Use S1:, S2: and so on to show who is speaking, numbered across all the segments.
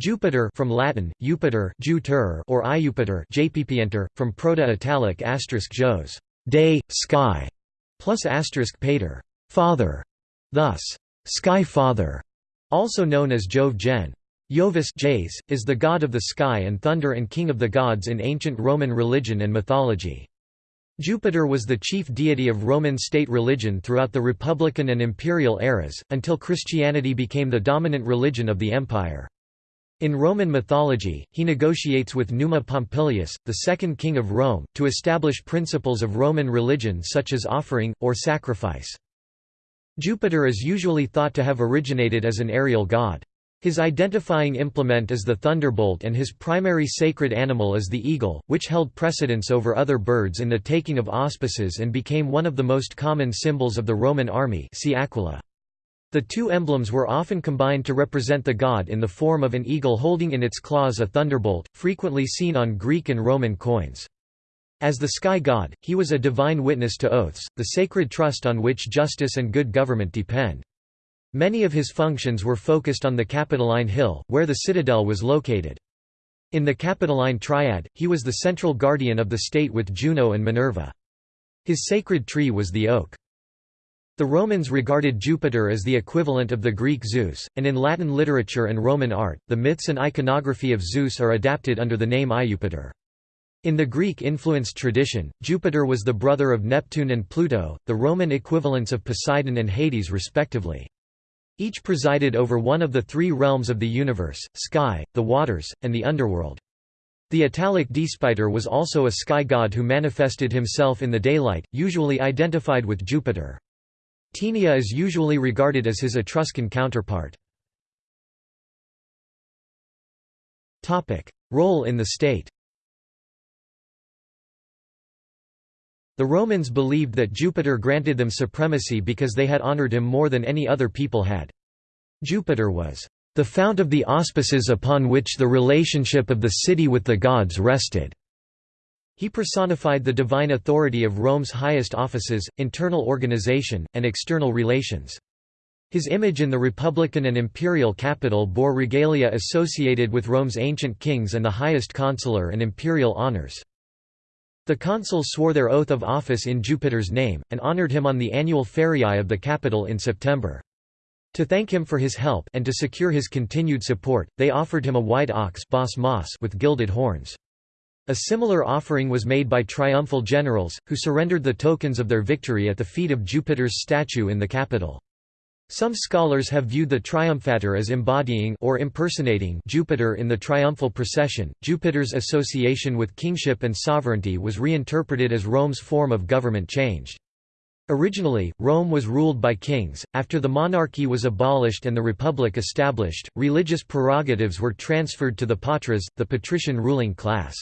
S1: Jupiter from Latin, Jupiter Jupiter or Iupiter JPPenter, from Proto-Italic asterisk Jos, day, sky, plus asterisk pater, father, thus, sky father, also known as Jove Gen. Jovis Jays, is the god of the sky and thunder and king of the gods in ancient Roman religion and mythology. Jupiter was the chief deity of Roman state religion throughout the Republican and Imperial eras, until Christianity became the dominant religion of the empire. In Roman mythology, he negotiates with Numa Pompilius, the second king of Rome, to establish principles of Roman religion such as offering, or sacrifice. Jupiter is usually thought to have originated as an aerial god. His identifying implement is the thunderbolt and his primary sacred animal is the eagle, which held precedence over other birds in the taking of auspices and became one of the most common symbols of the Roman army see Aquila. The two emblems were often combined to represent the god in the form of an eagle holding in its claws a thunderbolt, frequently seen on Greek and Roman coins. As the sky god, he was a divine witness to oaths, the sacred trust on which justice and good government depend. Many of his functions were focused on the Capitoline Hill, where the citadel was located. In the Capitoline Triad, he was the central guardian of the state with Juno and Minerva. His sacred tree was the oak. The Romans regarded Jupiter as the equivalent of the Greek Zeus, and in Latin literature and Roman art, the myths and iconography of Zeus are adapted under the name Iupiter. In the Greek-influenced tradition, Jupiter was the brother of Neptune and Pluto, the Roman equivalents of Poseidon and Hades respectively. Each presided over one of the three realms of the universe, sky, the waters, and the underworld. The Italic Diespiter was also a sky god who manifested himself in the daylight, usually identified with Jupiter. Tinia is usually regarded as his Etruscan counterpart. Role in the state The Romans believed that Jupiter granted them supremacy because they had honored him more than any other people had. Jupiter was the fount of the auspices upon which the relationship of the city with the gods rested. He personified the divine authority of Rome's highest offices, internal organization, and external relations. His image in the republican and imperial capital bore regalia associated with Rome's ancient kings and the highest consular and imperial honors. The consuls swore their oath of office in Jupiter's name, and honored him on the annual feriae of the capital in September. To thank him for his help and to secure his continued support, they offered him a white ox with gilded horns. A similar offering was made by triumphal generals, who surrendered the tokens of their victory at the feet of Jupiter's statue in the capital. Some scholars have viewed the triumphator as embodying or impersonating Jupiter in the triumphal procession. Jupiter's association with kingship and sovereignty was reinterpreted as Rome's form of government changed. Originally, Rome was ruled by kings. After the monarchy was abolished and the republic established, religious prerogatives were transferred to the patras, the patrician ruling class.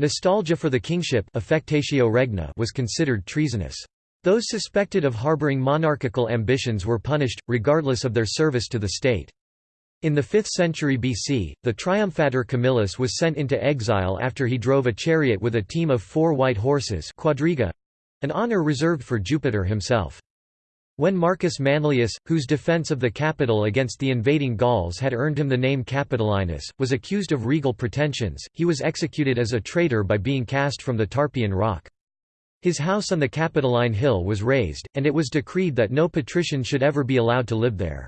S1: Nostalgia for the kingship affectatio regna was considered treasonous. Those suspected of harboring monarchical ambitions were punished, regardless of their service to the state. In the 5th century BC, the triumphator Camillus was sent into exile after he drove a chariot with a team of four white horses quadriga—an honor reserved for Jupiter himself. When Marcus Manlius, whose defense of the capital against the invading Gauls had earned him the name Capitolinus, was accused of regal pretensions, he was executed as a traitor by being cast from the Tarpeian rock. His house on the Capitoline Hill was razed, and it was decreed that no patrician should ever be allowed to live there.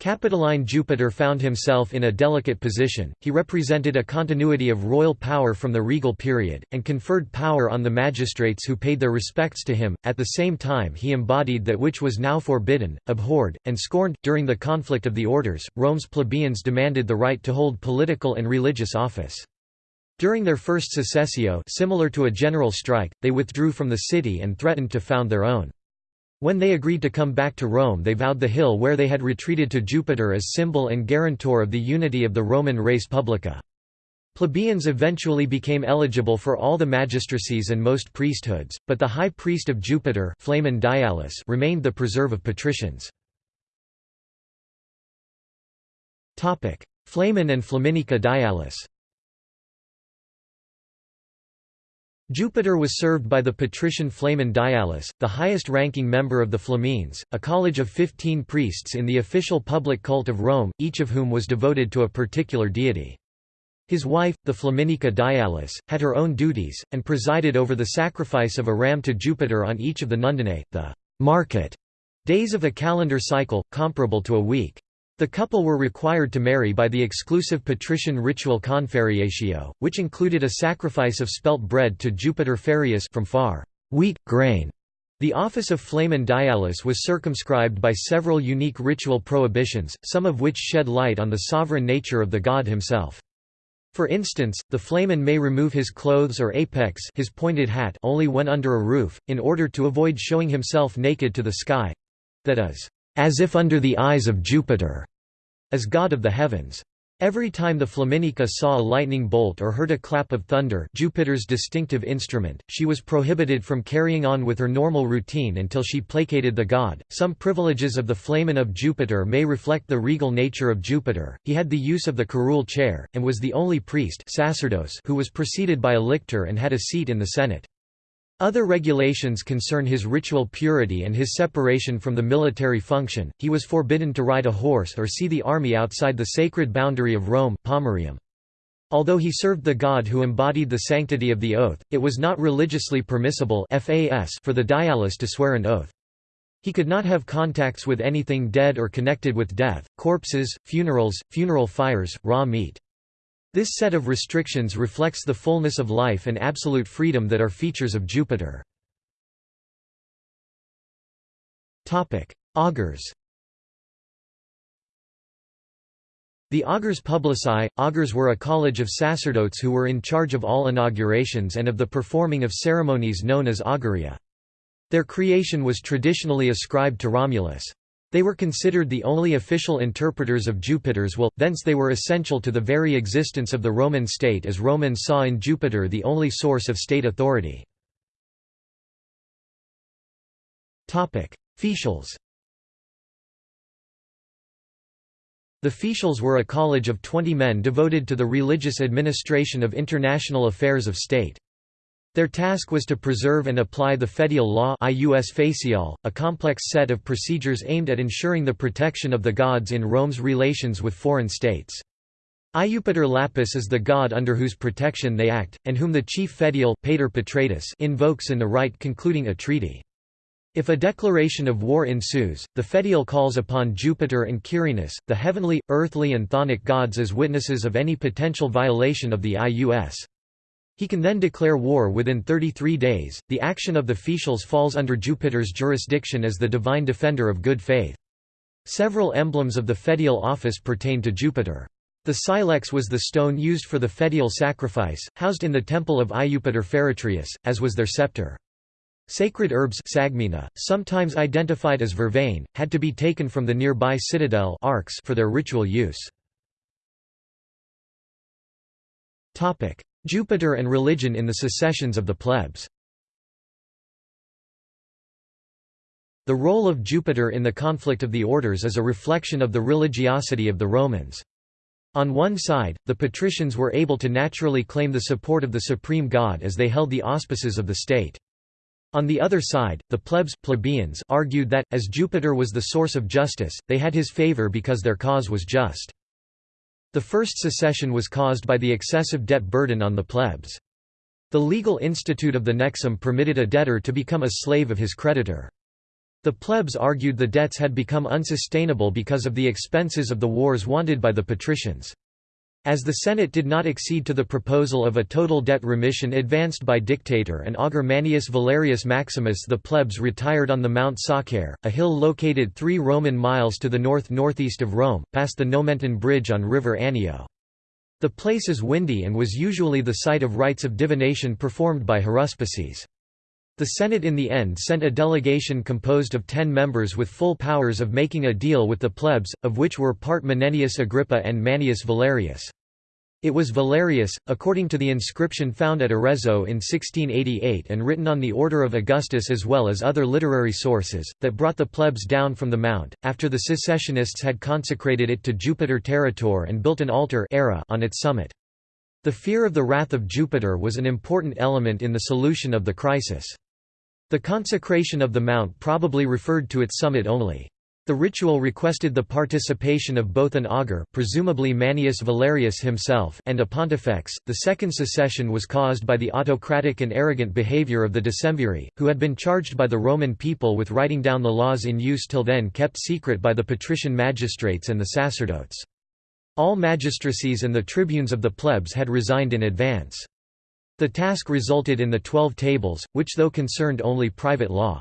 S1: Capitoline Jupiter found himself in a delicate position, he represented a continuity of royal power from the regal period, and conferred power on the magistrates who paid their respects to him, at the same time he embodied that which was now forbidden, abhorred, and scorned. During the conflict of the orders, Rome's plebeians demanded the right to hold political and religious office. During their first secessio similar to a general strike, they withdrew from the city and threatened to found their own. When they agreed to come back to Rome they vowed the hill where they had retreated to Jupiter as symbol and guarantor of the unity of the Roman res publica. Plebeians eventually became eligible for all the magistracies and most priesthoods, but the high priest of Jupiter Flamen Dialis remained the preserve of patricians. Flamen and Flaminica Dialis Jupiter was served by the patrician Flamen Dialis, the highest-ranking member of the Flamines, a college of fifteen priests in the official public cult of Rome, each of whom was devoted to a particular deity. His wife, the Flaminica Dialis, had her own duties, and presided over the sacrifice of a ram to Jupiter on each of the Nundinae, the market days of a calendar cycle, comparable to a week. The couple were required to marry by the exclusive patrician ritual confarreatio, which included a sacrifice of spelt bread to Jupiter Farreus from far wheat, grain. The office of Flamen Dialis was circumscribed by several unique ritual prohibitions, some of which shed light on the sovereign nature of the god himself. For instance, the flamen may remove his clothes or apex his pointed hat only when under a roof, in order to avoid showing himself naked to the sky—that is, as if under the eyes of Jupiter as god of the heavens. Every time the Flaminica saw a lightning bolt or heard a clap of thunder Jupiter's distinctive instrument, she was prohibited from carrying on with her normal routine until she placated the god. Some privileges of the Flamen of Jupiter may reflect the regal nature of Jupiter. He had the use of the curule chair, and was the only priest sacerdos who was preceded by a lictor and had a seat in the Senate. Other regulations concern his ritual purity and his separation from the military function. He was forbidden to ride a horse or see the army outside the sacred boundary of Rome, Pomerium. Although he served the god who embodied the sanctity of the oath, it was not religiously permissible for the dialis to swear an oath. He could not have contacts with anything dead or connected with death, corpses, funerals, funeral fires, raw meat. This set of restrictions reflects the fullness of life and absolute freedom that are features of Jupiter. Augurs The augurs publici, augurs were a college of sacerdotes who were in charge of all inaugurations and of the performing of ceremonies known as auguria. Their creation was traditionally ascribed to Romulus. They were considered the only official interpreters of Jupiter's will, thence they were essential to the very existence of the Roman state as Romans saw in Jupiter the only source of state authority. Fetiales The Fetiales were a college of twenty men devoted to the religious administration of international affairs of state. Their task was to preserve and apply the fetial law facial, a complex set of procedures aimed at ensuring the protection of the gods in Rome's relations with foreign states. Iupiter Lapis is the god under whose protection they act, and whom the chief fetial Pater Patratus invokes in the rite concluding a treaty. If a declaration of war ensues, the fetial calls upon Jupiter and Quirinus, the heavenly, earthly and chthonic gods as witnesses of any potential violation of the IUS. He can then declare war within 33 days. The action of the Fetiales falls under Jupiter's jurisdiction as the divine defender of good faith. Several emblems of the fetial office pertain to Jupiter. The silex was the stone used for the fetial sacrifice, housed in the temple of Iupiter Feretrius, as was their scepter. Sacred herbs sagmina, sometimes identified as vervain, had to be taken from the nearby citadel for their ritual use. Jupiter and religion in the secessions of the plebs The role of Jupiter in the conflict of the orders is a reflection of the religiosity of the Romans. On one side, the patricians were able to naturally claim the support of the supreme god as they held the auspices of the state. On the other side, the plebs plebeians argued that, as Jupiter was the source of justice, they had his favor because their cause was just. The first secession was caused by the excessive debt burden on the plebs. The legal institute of the nexum permitted a debtor to become a slave of his creditor. The plebs argued the debts had become unsustainable because of the expenses of the wars wanted by the patricians. As the Senate did not accede to the proposal of a total debt remission advanced by dictator and augur Manius Valerius Maximus the plebs retired on the Mount Sacer, a hill located three Roman miles to the north-northeast of Rome, past the Nomentan Bridge on River Anio. The place is windy and was usually the site of rites of divination performed by haruspices. The Senate in the end sent a delegation composed of ten members with full powers of making a deal with the plebs, of which were part Menenius Agrippa and Manius Valerius. It was Valerius, according to the inscription found at Arezzo in 1688 and written on the order of Augustus as well as other literary sources, that brought the plebs down from the mount, after the secessionists had consecrated it to Jupiter Territor and built an altar on its summit. The fear of the wrath of Jupiter was an important element in the solution of the crisis. The consecration of the mount probably referred to its summit only. The ritual requested the participation of both an augur presumably Manius Valerius himself and a pontifex. The second secession was caused by the autocratic and arrogant behavior of the decemviri, who had been charged by the Roman people with writing down the laws in use till then kept secret by the patrician magistrates and the sacerdotes. All magistracies and the tribunes of the plebs had resigned in advance. The task resulted in the Twelve Tables, which though concerned only private law.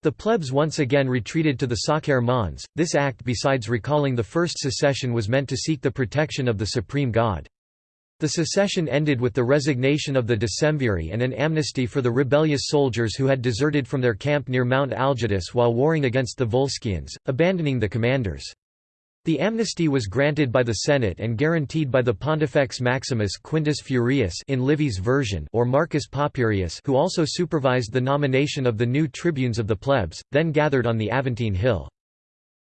S1: The plebs once again retreated to the Sacer Mons. This act besides recalling the first secession was meant to seek the protection of the supreme god. The secession ended with the resignation of the decemviri and an amnesty for the rebellious soldiers who had deserted from their camp near Mount Algidus while warring against the Volscians, abandoning the commanders. The amnesty was granted by the Senate and guaranteed by the Pontifex Maximus Quintus Furius in Livy's version or Marcus Papirius who also supervised the nomination of the new tribunes of the plebs, then gathered on the Aventine Hill.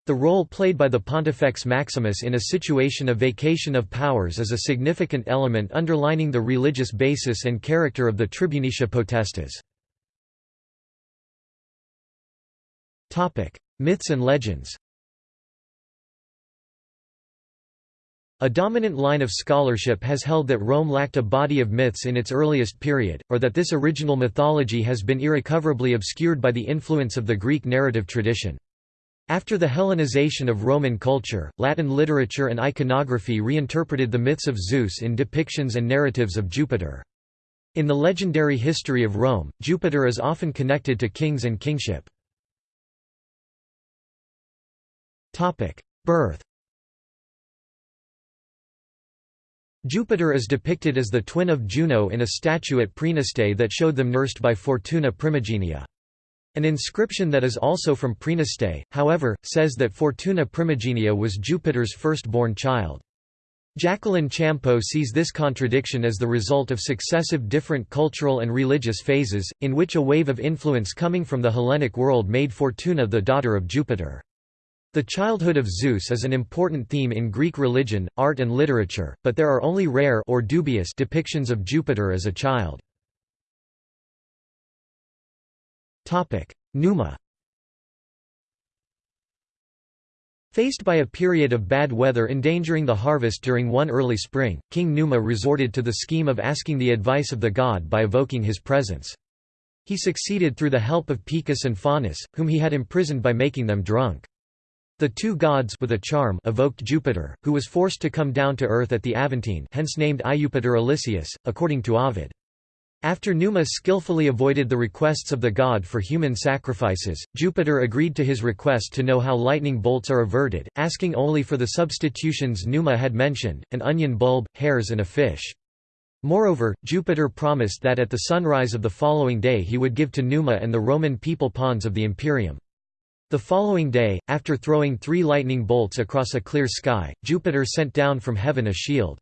S1: The role played by the Pontifex Maximus in a situation of vacation of powers is a significant element underlining the religious basis and character of the Tribunicia Potestas. Myths and legends A dominant line of scholarship has held that Rome lacked a body of myths in its earliest period, or that this original mythology has been irrecoverably obscured by the influence of the Greek narrative tradition. After the Hellenization of Roman culture, Latin literature and iconography reinterpreted the myths of Zeus in depictions and narratives of Jupiter. In the legendary history of Rome, Jupiter is often connected to kings and kingship. Birth Jupiter is depicted as the twin of Juno in a statue at Praeneste that showed them nursed by Fortuna Primigenia. An inscription that is also from Praeneste, however, says that Fortuna Primigenia was Jupiter's firstborn child. Jacqueline Champeaux sees this contradiction as the result of successive different cultural and religious phases, in which a wave of influence coming from the Hellenic world made Fortuna the daughter of Jupiter. The childhood of Zeus is an important theme in Greek religion, art and literature, but there are only rare or dubious depictions of Jupiter as a child. Numa Faced by a period of bad weather endangering the harvest during one early spring, King Numa resorted to the scheme of asking the advice of the god by evoking his presence. He succeeded through the help of Picus and Faunus, whom he had imprisoned by making them drunk. The two gods with a charm evoked Jupiter, who was forced to come down to earth at the Aventine hence named Iupiter Elicius, according to Ovid. After Numa skillfully avoided the requests of the god for human sacrifices, Jupiter agreed to his request to know how lightning bolts are averted, asking only for the substitutions Numa had mentioned, an onion bulb, hares and a fish. Moreover, Jupiter promised that at the sunrise of the following day he would give to Numa and the Roman people pawns of the imperium. The following day, after throwing three lightning bolts across a clear sky, Jupiter sent down from heaven a shield.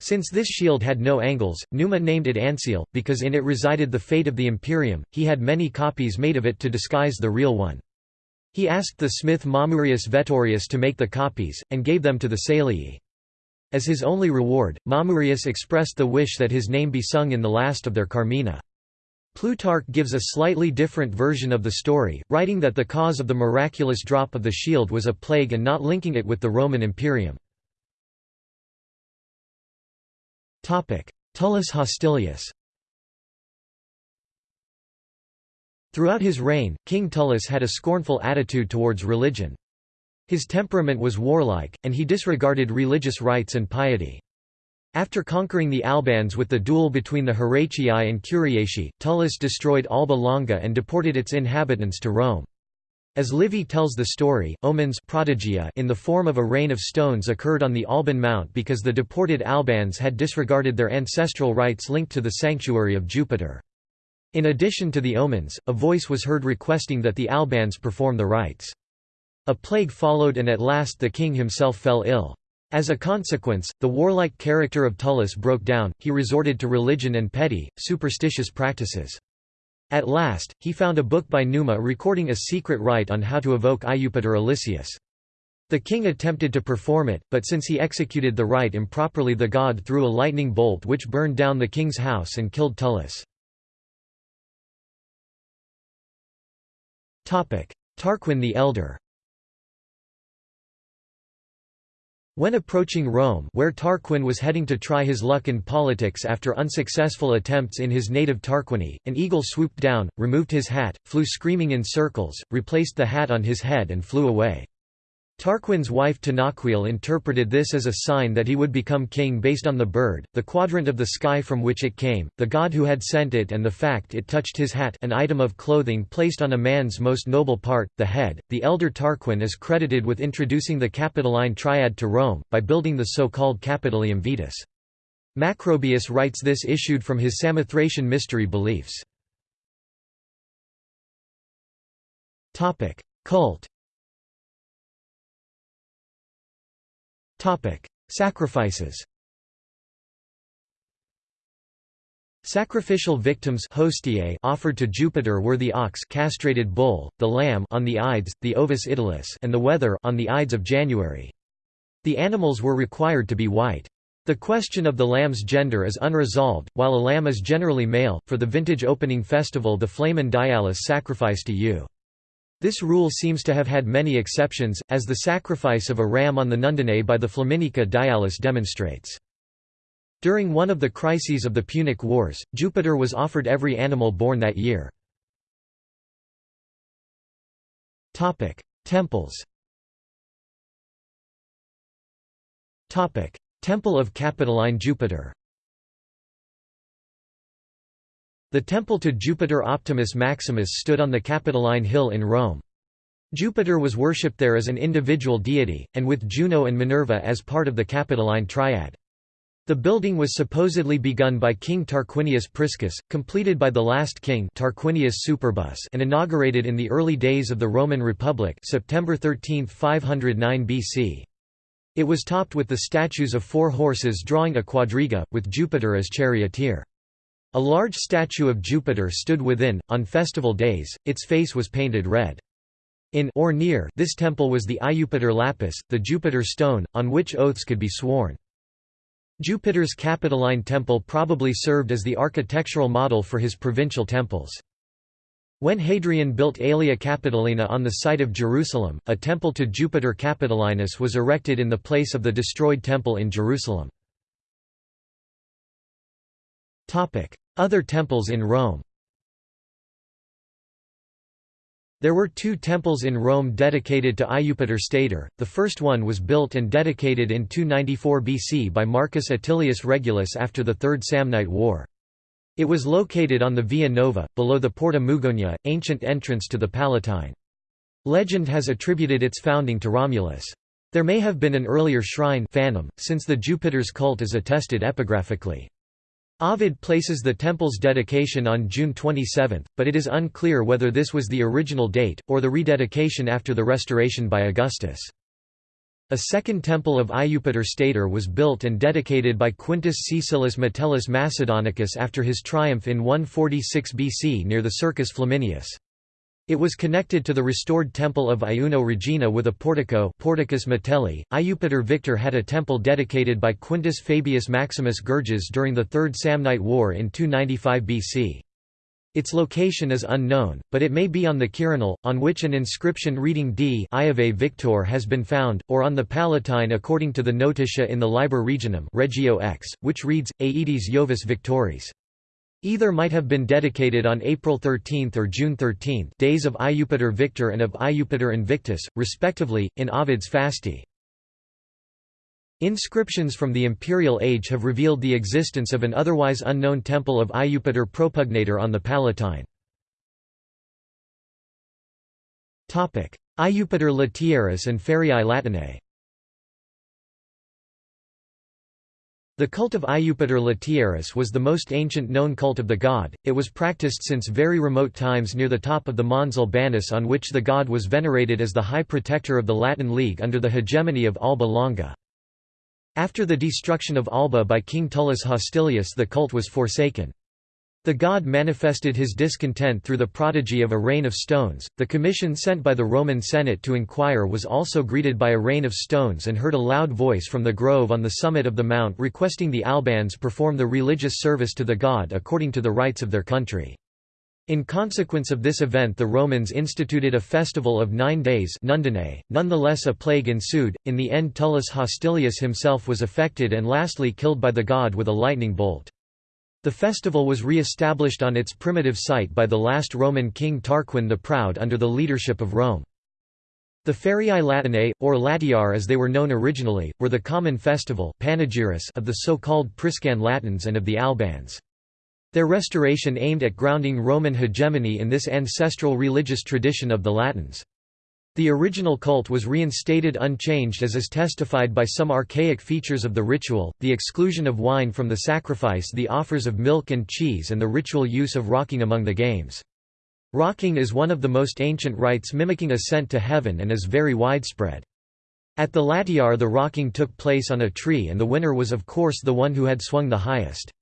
S1: Since this shield had no angles, Numa named it Ancile, because in it resided the fate of the Imperium, he had many copies made of it to disguise the real one. He asked the smith Mamurius Veturius to make the copies, and gave them to the Salii. As his only reward, Mamurius expressed the wish that his name be sung in the last of their Carmina. Plutarch gives a slightly different version of the story, writing that the cause of the miraculous drop of the shield was a plague and not linking it with the Roman Imperium. Tullus Hostilius Throughout his reign, King Tullus had a scornful attitude towards religion. His temperament was warlike, and he disregarded religious rites and piety. After conquering the Albans with the duel between the Horatii and Curiatii, Tullus destroyed Alba Longa and deported its inhabitants to Rome. As Livy tells the story, omens prodigia in the form of a rain of stones occurred on the Alban Mount because the deported Albans had disregarded their ancestral rites linked to the sanctuary of Jupiter. In addition to the omens, a voice was heard requesting that the Albans perform the rites. A plague followed and at last the king himself fell ill. As a consequence, the warlike character of Tullus broke down, he resorted to religion and petty, superstitious practices. At last, he found a book by Numa recording a secret rite on how to evoke Iupiter Elicius. The king attempted to perform it, but since he executed the rite improperly the god threw a lightning bolt which burned down the king's house and killed Tullus. Tarquin the Elder When approaching Rome where Tarquin was heading to try his luck in politics after unsuccessful attempts in his native Tarquinii, an eagle swooped down, removed his hat, flew screaming in circles, replaced the hat on his head and flew away. Tarquin's wife Tanaquil interpreted this as a sign that he would become king based on the bird, the quadrant of the sky from which it came, the god who had sent it and the fact it touched his hat an item of clothing placed on a man's most noble part, the head. The elder Tarquin is credited with introducing the Capitoline triad to Rome, by building the so-called Capitolium Vetus. Macrobius writes this issued from his Samothracian mystery beliefs. Cult Topic: Sacrifices. Sacrificial victims hostiae offered to Jupiter were the ox castrated bull, the lamb on the Ides, the Ovis Idulis and the wether on the Ides of January. The animals were required to be white. The question of the lamb's gender is unresolved, while a lamb is generally male. For the vintage opening festival the Flamen Dialis sacrificed to you. This rule seems to have had many exceptions, as the sacrifice of a ram on the Nundinae by the Flaminica Dialis demonstrates. During one of the crises of the Punic Wars, Jupiter was offered every animal born that year. Temples Temple of Capitoline Jupiter The temple to Jupiter Optimus Maximus stood on the Capitoline Hill in Rome. Jupiter was worshipped there as an individual deity, and with Juno and Minerva as part of the Capitoline triad. The building was supposedly begun by King Tarquinius Priscus, completed by the last king Tarquinius Superbus and inaugurated in the early days of the Roman Republic September 13, 509 BC. It was topped with the statues of four horses drawing a quadriga, with Jupiter as charioteer. A large statue of Jupiter stood within, on festival days, its face was painted red. In or near this temple was the Iupiter lapis, the Jupiter stone, on which oaths could be sworn. Jupiter's Capitoline temple probably served as the architectural model for his provincial temples. When Hadrian built Aelia Capitolina on the site of Jerusalem, a temple to Jupiter Capitolinus was erected in the place of the destroyed temple in Jerusalem. Other temples in Rome There were two temples in Rome dedicated to Iupiter Stator, the first one was built and dedicated in 294 BC by Marcus Atilius Regulus after the Third Samnite War. It was located on the Via Nova, below the Porta Mugonia, ancient entrance to the Palatine. Legend has attributed its founding to Romulus. There may have been an earlier shrine Phanum, since the Jupiter's cult is attested epigraphically. Ovid places the temple's dedication on June 27, but it is unclear whether this was the original date, or the rededication after the restoration by Augustus. A second temple of Iupiter Stator was built and dedicated by Quintus Caecilius Metellus Macedonicus after his triumph in 146 BC near the Circus Flaminius. It was connected to the restored temple of Iuno Regina with a portico Porticus Metelli. Iupiter Victor had a temple dedicated by Quintus Fabius Maximus Gurges during the Third Samnite War in 295 BC. Its location is unknown, but it may be on the Quirinal, on which an inscription reading D Iave Victor has been found, or on the Palatine according to the Notitia in the Liber Regionum Regio X, which reads, Aedes Jovis Victoris. Either might have been dedicated on April 13 or June 13 days of Iupiter Victor and of Iupiter Invictus, respectively, in Ovid's Fasti. Inscriptions from the imperial age have revealed the existence of an otherwise unknown temple of Iupiter Propugnator on the Palatine. Iupiter Latiaris and Feriae Latinae The cult of Iupiter Latiaris was the most ancient known cult of the god, it was practiced since very remote times near the top of the Mons Albanus on which the god was venerated as the high protector of the Latin League under the hegemony of Alba Longa. After the destruction of Alba by King Tullus Hostilius the cult was forsaken. The god manifested his discontent through the prodigy of a rain of stones. The commission sent by the Roman Senate to inquire was also greeted by a rain of stones and heard a loud voice from the grove on the summit of the mount requesting the Albans perform the religious service to the god according to the rites of their country. In consequence of this event the Romans instituted a festival of nine days nonetheless a plague ensued, in the end Tullus Hostilius himself was affected and lastly killed by the god with a lightning bolt. The festival was re-established on its primitive site by the last Roman king Tarquin the Proud under the leadership of Rome. The Feriae Latinae, or Latiar as they were known originally, were the common festival of the so-called Priscan Latins and of the Albans. Their restoration aimed at grounding Roman hegemony in this ancestral religious tradition of the Latins. The original cult was reinstated unchanged as is testified by some archaic features of the ritual, the exclusion of wine from the sacrifice the offers of milk and cheese and the ritual use of rocking among the games. Rocking is one of the most ancient rites mimicking ascent to heaven and is very widespread. At the Latiar the rocking took place on a tree and the winner was of course the one who had swung the highest.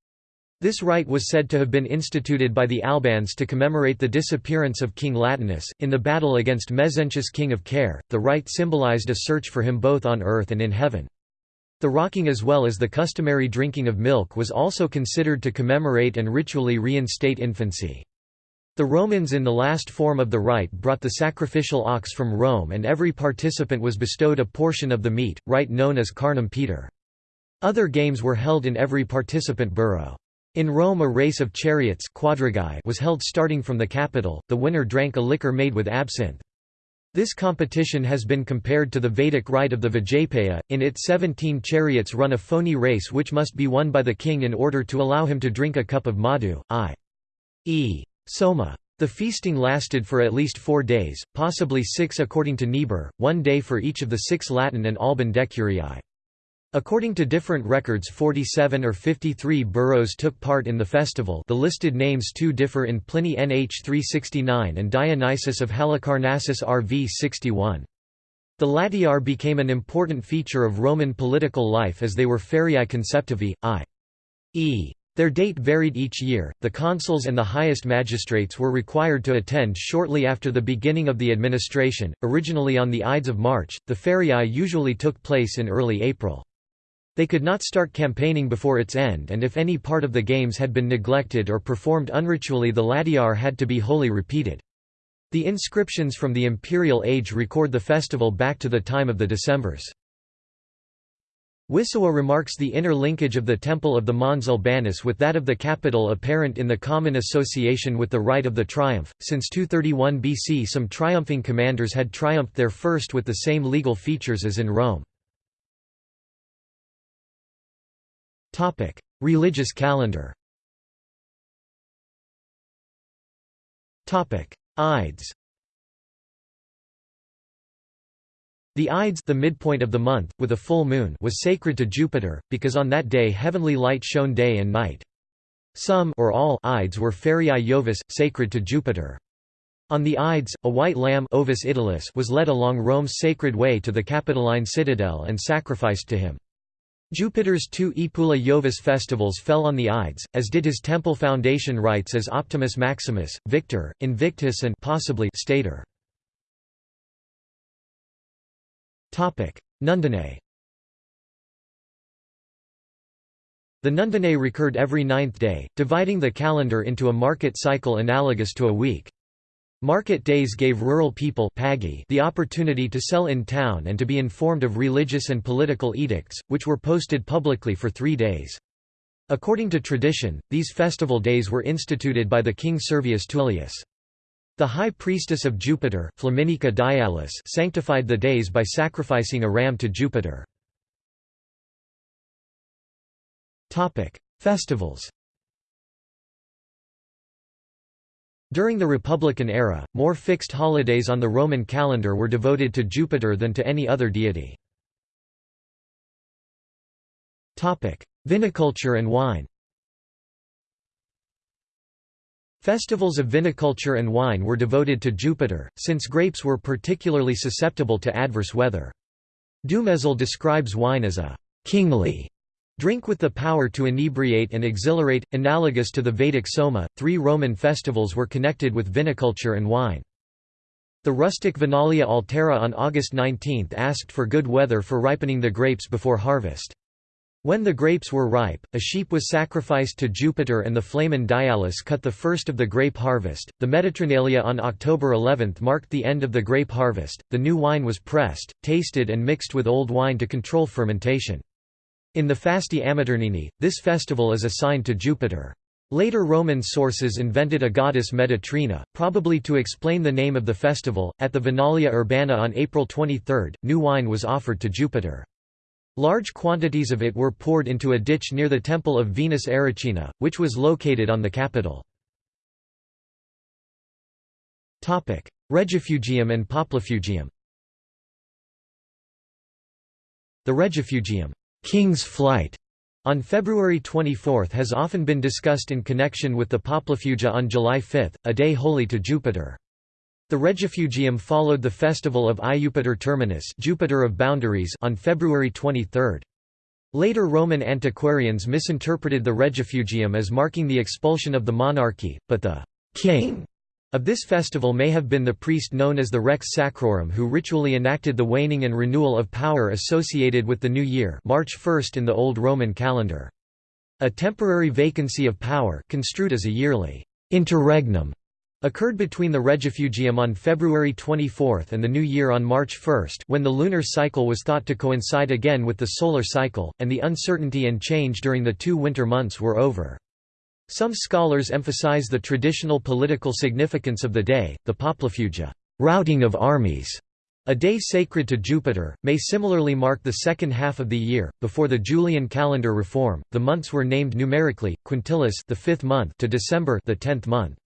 S1: This rite was said to have been instituted by the Albans to commemorate the disappearance of King Latinus. In the battle against Mezentius king of Caere, the rite symbolized a search for him both on earth and in heaven. The rocking as well as the customary drinking of milk was also considered to commemorate and ritually reinstate infancy. The Romans in the last form of the rite brought the sacrificial ox from Rome and every participant was bestowed a portion of the meat, rite known as carnum paetor. Other games were held in every participant borough. In Rome a race of chariots was held starting from the capital, the winner drank a liquor made with absinthe. This competition has been compared to the Vedic rite of the Vajapeya, in it 17 chariots run a phony race which must be won by the king in order to allow him to drink a cup of madhu, i.e. soma. The feasting lasted for at least four days, possibly six according to Niebuhr, one day for each of the six Latin and Alban decurii. According to different records 47 or 53 boroughs took part in the festival the listed names too differ in Pliny nh 369 and Dionysius of Halicarnassus RV 61. The latiar became an important feature of Roman political life as they were feriae conceptivi, i.e. Their date varied each year. The consuls and the highest magistrates were required to attend shortly after the beginning of the administration, originally on the Ides of March. The feriae usually took place in early April. They could not start campaigning before its end and if any part of the games had been neglected or performed unritually the latiar had to be wholly repeated. The inscriptions from the imperial age record the festival back to the time of the Decemvirs. Wissowa remarks the inner linkage of the temple of the Mons Albanus with that of the capital apparent in the common association with the rite of the triumph. Since 231 BC some triumphing commanders had triumphed there first with the same legal features as in Rome. Religious calendar Ides The Ides the midpoint of the month, with a full moon was sacred to Jupiter, because on that day heavenly light shone day and night. Some or all Ides were feriae Jovis, sacred to Jupiter. On the Ides, a white lamb Ovis was led along Rome's sacred way to the Capitoline citadel and sacrificed to him. Jupiter's two Epula Jovis festivals fell on the Ides, as did his temple foundation rites as Optimus Maximus, Victor, Invictus and possibly Stator. Nundinae The Nundinae recurred every ninth day, dividing the calendar into a market cycle analogous to a week. Market days gave rural people the opportunity to sell in town and to be informed of religious and political edicts, which were posted publicly for three days. According to tradition, these festival days were instituted by the king Servius Tullius. The high priestess of Jupiter Flaminica Dialis sanctified the days by sacrificing a ram to Jupiter. Festivals During the Republican era, more fixed holidays on the Roman calendar were devoted to Jupiter than to any other deity. Viniculture and wine Festivals of viniculture and wine were devoted to Jupiter, since grapes were particularly susceptible to adverse weather. Dumézil describes wine as a «kingly» Drink with the power to inebriate and exhilarate, analogous to the Vedic Soma. Three Roman festivals were connected with viniculture and wine. The rustic Vinalia Altera on August 19 asked for good weather for ripening the grapes before harvest. When the grapes were ripe, a sheep was sacrificed to Jupiter and the Flamen Dialis cut the first of the grape harvest. The Meditrinalia on October 11 marked the end of the grape harvest. The new wine was pressed, tasted, and mixed with old wine to control fermentation. In the Fasti Amiternini, this festival is assigned to Jupiter. Later Roman sources invented a goddess Meditrina, probably to explain the name of the festival. At the Vinalia Urbana on April 23, new wine was offered to Jupiter. Large quantities of it were poured into a ditch near the temple of Venus Erycina, which was located on the Capitol. Regifugium and Poplifugium The Regifugium King's Flight on February 24 has often been discussed in connection with the Poplifugia on July 5, a day holy to Jupiter. The Regifugium followed the festival of Iupiter Terminus Jupiter of Boundaries on February 23. Later Roman antiquarians misinterpreted the Regifugium as marking the expulsion of the monarchy, but the «king» of this festival may have been the priest known as the Rex Sacrorum who ritually enacted the waning and renewal of power associated with the new year March 1 in the Old Roman calendar. A temporary vacancy of power construed as a yearly interregnum occurred between the Regifugium on February 24 and the New Year on March 1 when the lunar cycle was thought to coincide again with the solar cycle, and the uncertainty and change during the two winter months were over. Some scholars emphasize the traditional political significance of the day, the Poplifugia routing of armies", a day sacred to Jupiter, may similarly mark the second half of the year. Before the Julian calendar reform, the months were named numerically, quintilis the fifth month to December the tenth month.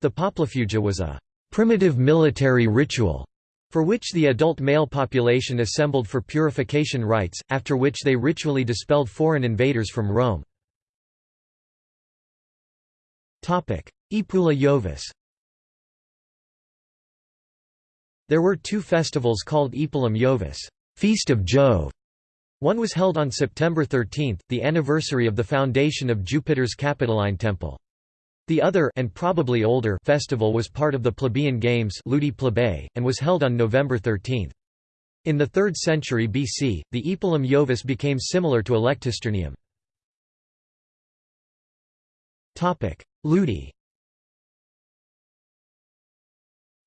S1: The Poplifugia was a primitive military ritual for which the adult male population assembled for purification rites, after which they ritually dispelled foreign invaders from Rome. Aepula Jovis There were two festivals called Aepulum Jovis Feast of Jove". One was held on September 13, the anniversary of the foundation of Jupiter's Capitoline Temple. The other and probably older festival was part of the plebeian games Ludi Plebei, and was held on November 13. In the 3rd century BC, the Aepulum Jovis became similar to Electisternium. Ludi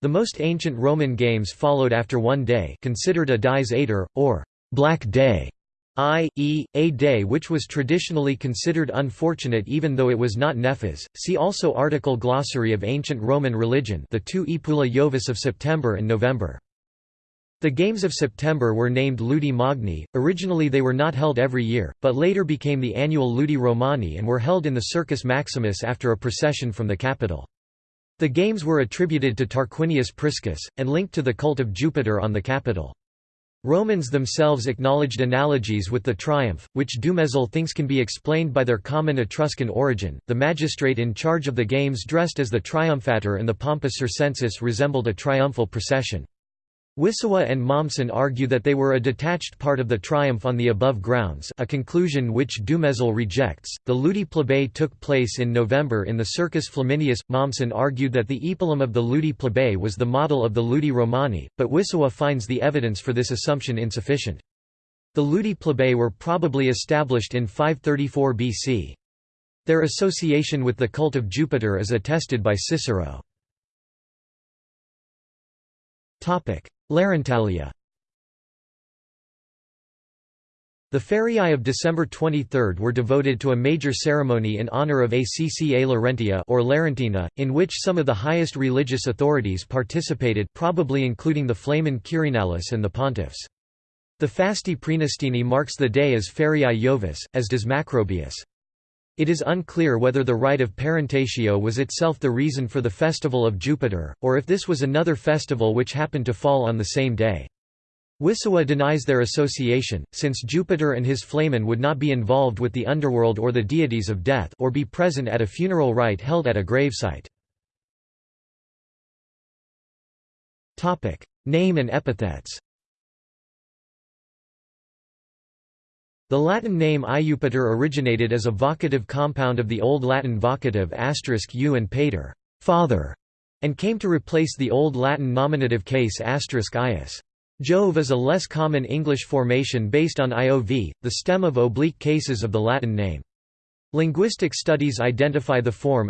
S1: The most ancient Roman games followed after one day considered a dies ater, or «black day», i.e., a day which was traditionally considered unfortunate even though it was not nefas. See also article Glossary of Ancient Roman Religion the two Aepula Jovis of September and November. The Games of September were named Ludi Magni, originally they were not held every year, but later became the annual Ludi Romani and were held in the Circus Maximus after a procession from the capital. The games were attributed to Tarquinius Priscus, and linked to the cult of Jupiter on the Capitol. Romans themselves acknowledged analogies with the triumph, which Dumezil thinks can be explained by their common Etruscan origin. The magistrate in charge of the games dressed as the triumphator and the pompous circenses resembled a triumphal procession. Wissowa and Mommsen argue that they were a detached part of the triumph on the above grounds a conclusion which Dumezil rejects. The Ludi Plebei took place in November in the Circus Flaminius. Mommsen argued that the Aepulum of the Ludi Plebei was the model of the Ludi Romani, but Wissowa finds the evidence for this assumption insufficient. The Ludi Plebei were probably established in 534 BC. Their association with the cult of Jupiter is attested by Cicero. Larentalia The feriae of December 23 were devoted to a major ceremony in honor of Acca Laurentia or Larentina, in which some of the highest religious authorities participated probably including the Flamen Quirinalis and the pontiffs. The Fasti Praenestini marks the day as Feriae Jovis, as does Macrobius. It is unclear whether the rite of parentatio was itself the reason for the festival of Jupiter, or if this was another festival which happened to fall on the same day. Wissowa denies their association, since Jupiter and his flamen would not be involved with the underworld or the deities of death or be present at a funeral rite held at a gravesite. Name and epithets The Latin name Iupator originated as a vocative compound of the Old Latin vocative asterisk u and pater, father, and came to replace the Old Latin nominative case asterisk ius. Jove is a less common English formation based on iov, the stem of oblique cases of the Latin name. Linguistic studies identify the form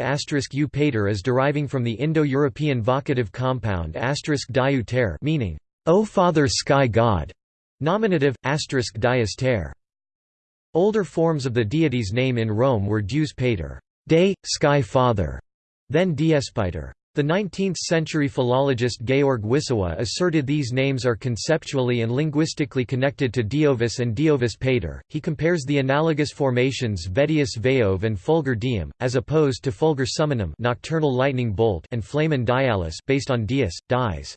S1: u pater as deriving from the Indo-European vocative compound diu ter meaning, O Father Sky God, nominative, asterisk dius ter. Older forms of the deity's name in Rome were Deus Pater day, sky father", then Diespiter. The 19th-century philologist Georg Wissowa asserted these names are conceptually and linguistically connected to Diovis and Diovis Pater. He compares the analogous formations Vettius Veov and Fulgur Diem, as opposed to Fulgur Summanum nocturnal lightning bolt and Flamen Dialis based on Dies, dies.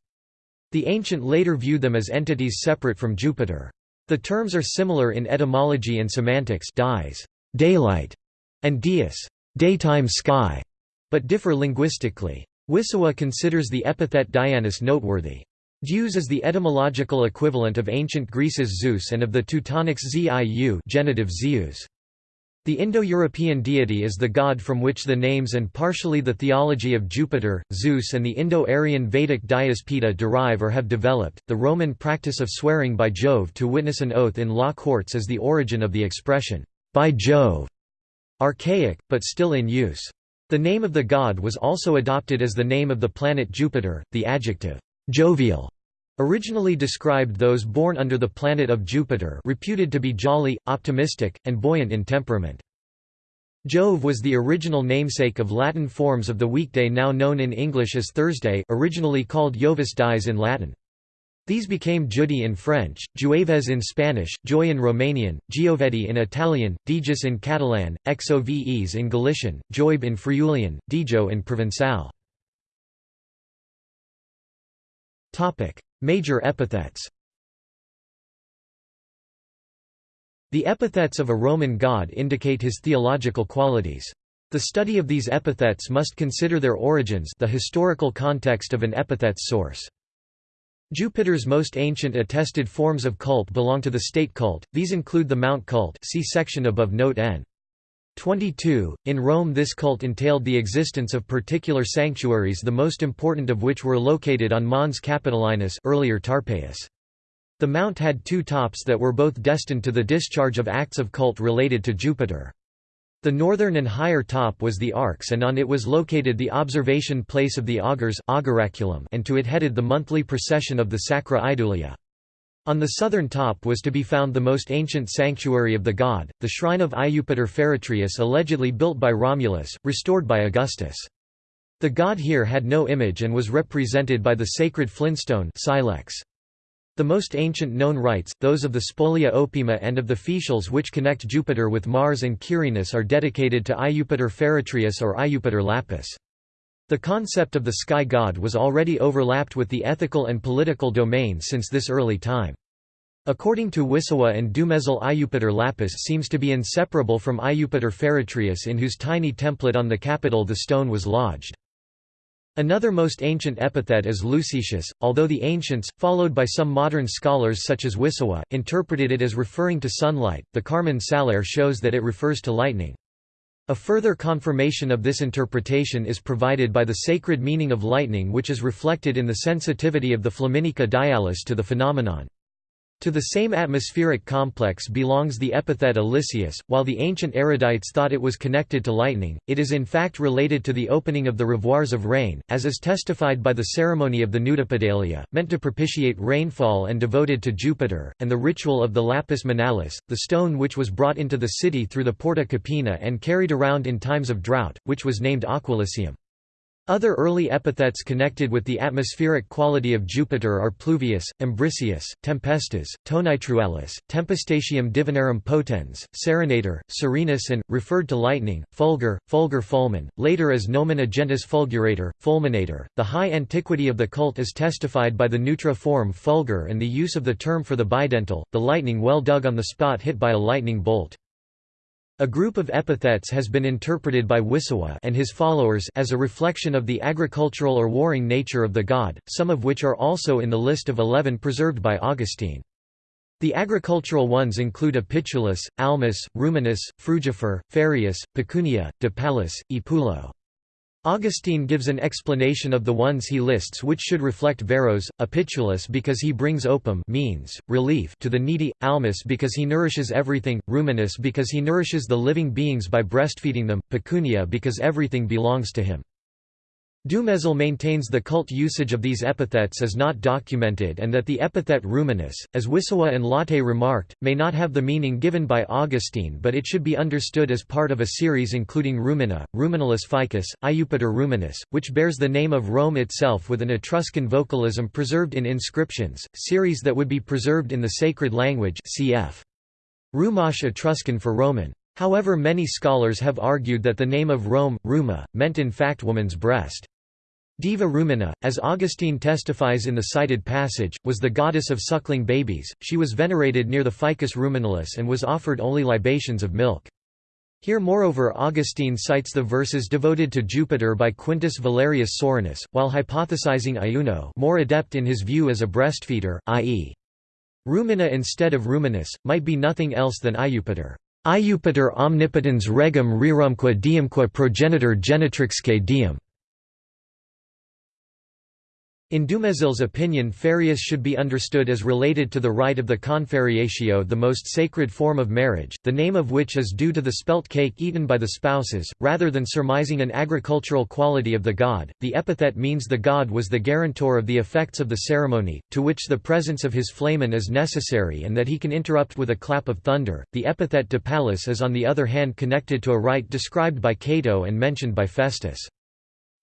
S1: The ancient later viewed them as entities separate from Jupiter. The terms are similar in etymology and semantics dies, daylight, and dies, daytime sky, but differ linguistically. Wissowa considers the epithet Dianus noteworthy. Deus is the etymological equivalent of ancient Greece's Zeus and of the Teutonics Ziu genitive Zeus. The Indo-European deity is the god from which the names and partially the theology of Jupiter, Zeus and the Indo-Aryan Vedic Dyaus Pita derive or have developed. The Roman practice of swearing by Jove to witness an oath in law courts is the origin of the expression, by Jove, archaic, but still in use. The name of the god was also adopted as the name of the planet Jupiter. The adjective, jovial, originally described those born under the planet of Jupiter reputed to be jolly, optimistic, and buoyant in temperament. Jove was the original namesake of Latin forms of the weekday now known in English as Thursday originally called Jovis Dies in Latin. These became Jeudi in French, Jueves in Spanish, Joy in Romanian, Giovedì in Italian, Dijous in Catalan, Xoves in Galician, Joibe in Friulian, Dijo in Provençal. Major epithets The epithets of a Roman god indicate his theological qualities. The study of these epithets must consider their origins the historical context of an epithet's source. Jupiter's most ancient attested forms of cult belong to the state cult, these include the Mount cult see section above note n. 22. In Rome this cult entailed the existence of particular sanctuaries the most important of which were located on Mons Capitolinus earlier Tarpeius. The mount had two tops that were both destined to the discharge of acts of cult related to Jupiter. The northern and higher top was the Arx and on it was located the observation place of the augurs and to it headed the monthly procession of the Sacra Idulia. On the southern top was to be found the most ancient sanctuary of the god, the shrine of Iupiter Feretrius allegedly built by Romulus, restored by Augustus. The god here had no image and was represented by the sacred flintstone silex. The most ancient known rites, those of the Spolia Opima and of the Fetials which connect Jupiter with Mars and Quirinus are dedicated to Iupiter Feretrius or Iupiter Lapis. The concept of the sky god was already overlapped with the ethical and political domain since this early time. According to Wissowa and Dumézil Iupiter Lapis seems to be inseparable from Iupiter Feretrius in whose tiny template on the Capitol the stone was lodged. Another most ancient epithet is Lucetius, although the ancients, followed by some modern scholars such as Wissowa, interpreted it as referring to sunlight, the Carmen Saliare shows that it refers to lightning. A further confirmation of this interpretation is provided by the sacred meaning of lightning which is reflected in the sensitivity of the Flaminica dialis to the phenomenon. To the same atmospheric complex belongs the epithet Elicius. While the ancient erudites thought it was connected to lightning, it is in fact related to the opening of the revoirs of rain, as is testified by the ceremony of the Nudipedialia, meant to propitiate rainfall and devoted to Jupiter, and the ritual of the lapis manalis, the stone which was brought into the city through the Porta Capena and carried around in times of drought, which was named aquaelicium. Other early epithets connected with the atmospheric quality of Jupiter are pluvius, imbricius, tempestus, tonitrualis, tempestatium divinarum potens, serenator, serenus and, referred to lightning, fulgur, fulgur fulmen, later as nomen agentis fulgurator, fulminator. The high antiquity of the cult is testified by the neutra form fulgur and the use of the term for the bidental, the lightning well dug on the spot hit by a lightning bolt. A group of epithets has been interpreted by Wissowa and his followers as a reflection of the agricultural or warring nature of the god, some of which are also in the list of eleven preserved by Augustine. The agricultural ones include Opitulus, Almus, Ruminus, Frugifer, Farreus, Pecunia, Dapalis, Epulo. Augustine gives an explanation of the ones he lists which should reflect Varro's, Opitulus because he brings opum means, relief to the needy, Almus because he nourishes everything, Ruminus because he nourishes the living beings by breastfeeding them, Pecunia because everything belongs to him. Dumézil maintains the cult usage of these epithets is not documented and that the epithet ruminus, as Wissowa and Latte remarked, may not have the meaning given by Augustine but it should be understood as part of a series including Rumina, Ruminalis ficus, Iupiter ruminus, which bears the name of Rome itself with an Etruscan vocalism preserved in inscriptions, series that would be preserved in the sacred language cf. Rumach Etruscan for Roman. However many scholars have argued that the name of Rome, Ruma, meant in fact woman's breast. Diva Rumina, as Augustine testifies in the cited passage, was the goddess of suckling babies, she was venerated near the Ficus Ruminalis and was offered only libations of milk. Here moreover Augustine cites the verses devoted to Jupiter by Quintus Valerius Soranus, while hypothesizing Iuno more adept in his view as a breastfeeder, i.e. Rumina instead of Ruminus, might be nothing else than Iupiter. Iupiter omnipotens regum rerumque deumque progenitor genitrixque deum. In Dumézil's opinion Farreus should be understood as related to the rite of the confarreatio the most sacred form of marriage, the name of which is due to the spelt cake eaten by the spouses, rather than surmising an agricultural quality of the god. The epithet means the god was the guarantor of the effects of the ceremony, to which the presence of his flamen is necessary and that he can interrupt with a clap of thunder. The epithet Dapalis is on the other hand connected to a rite described by Cato and mentioned by Festus.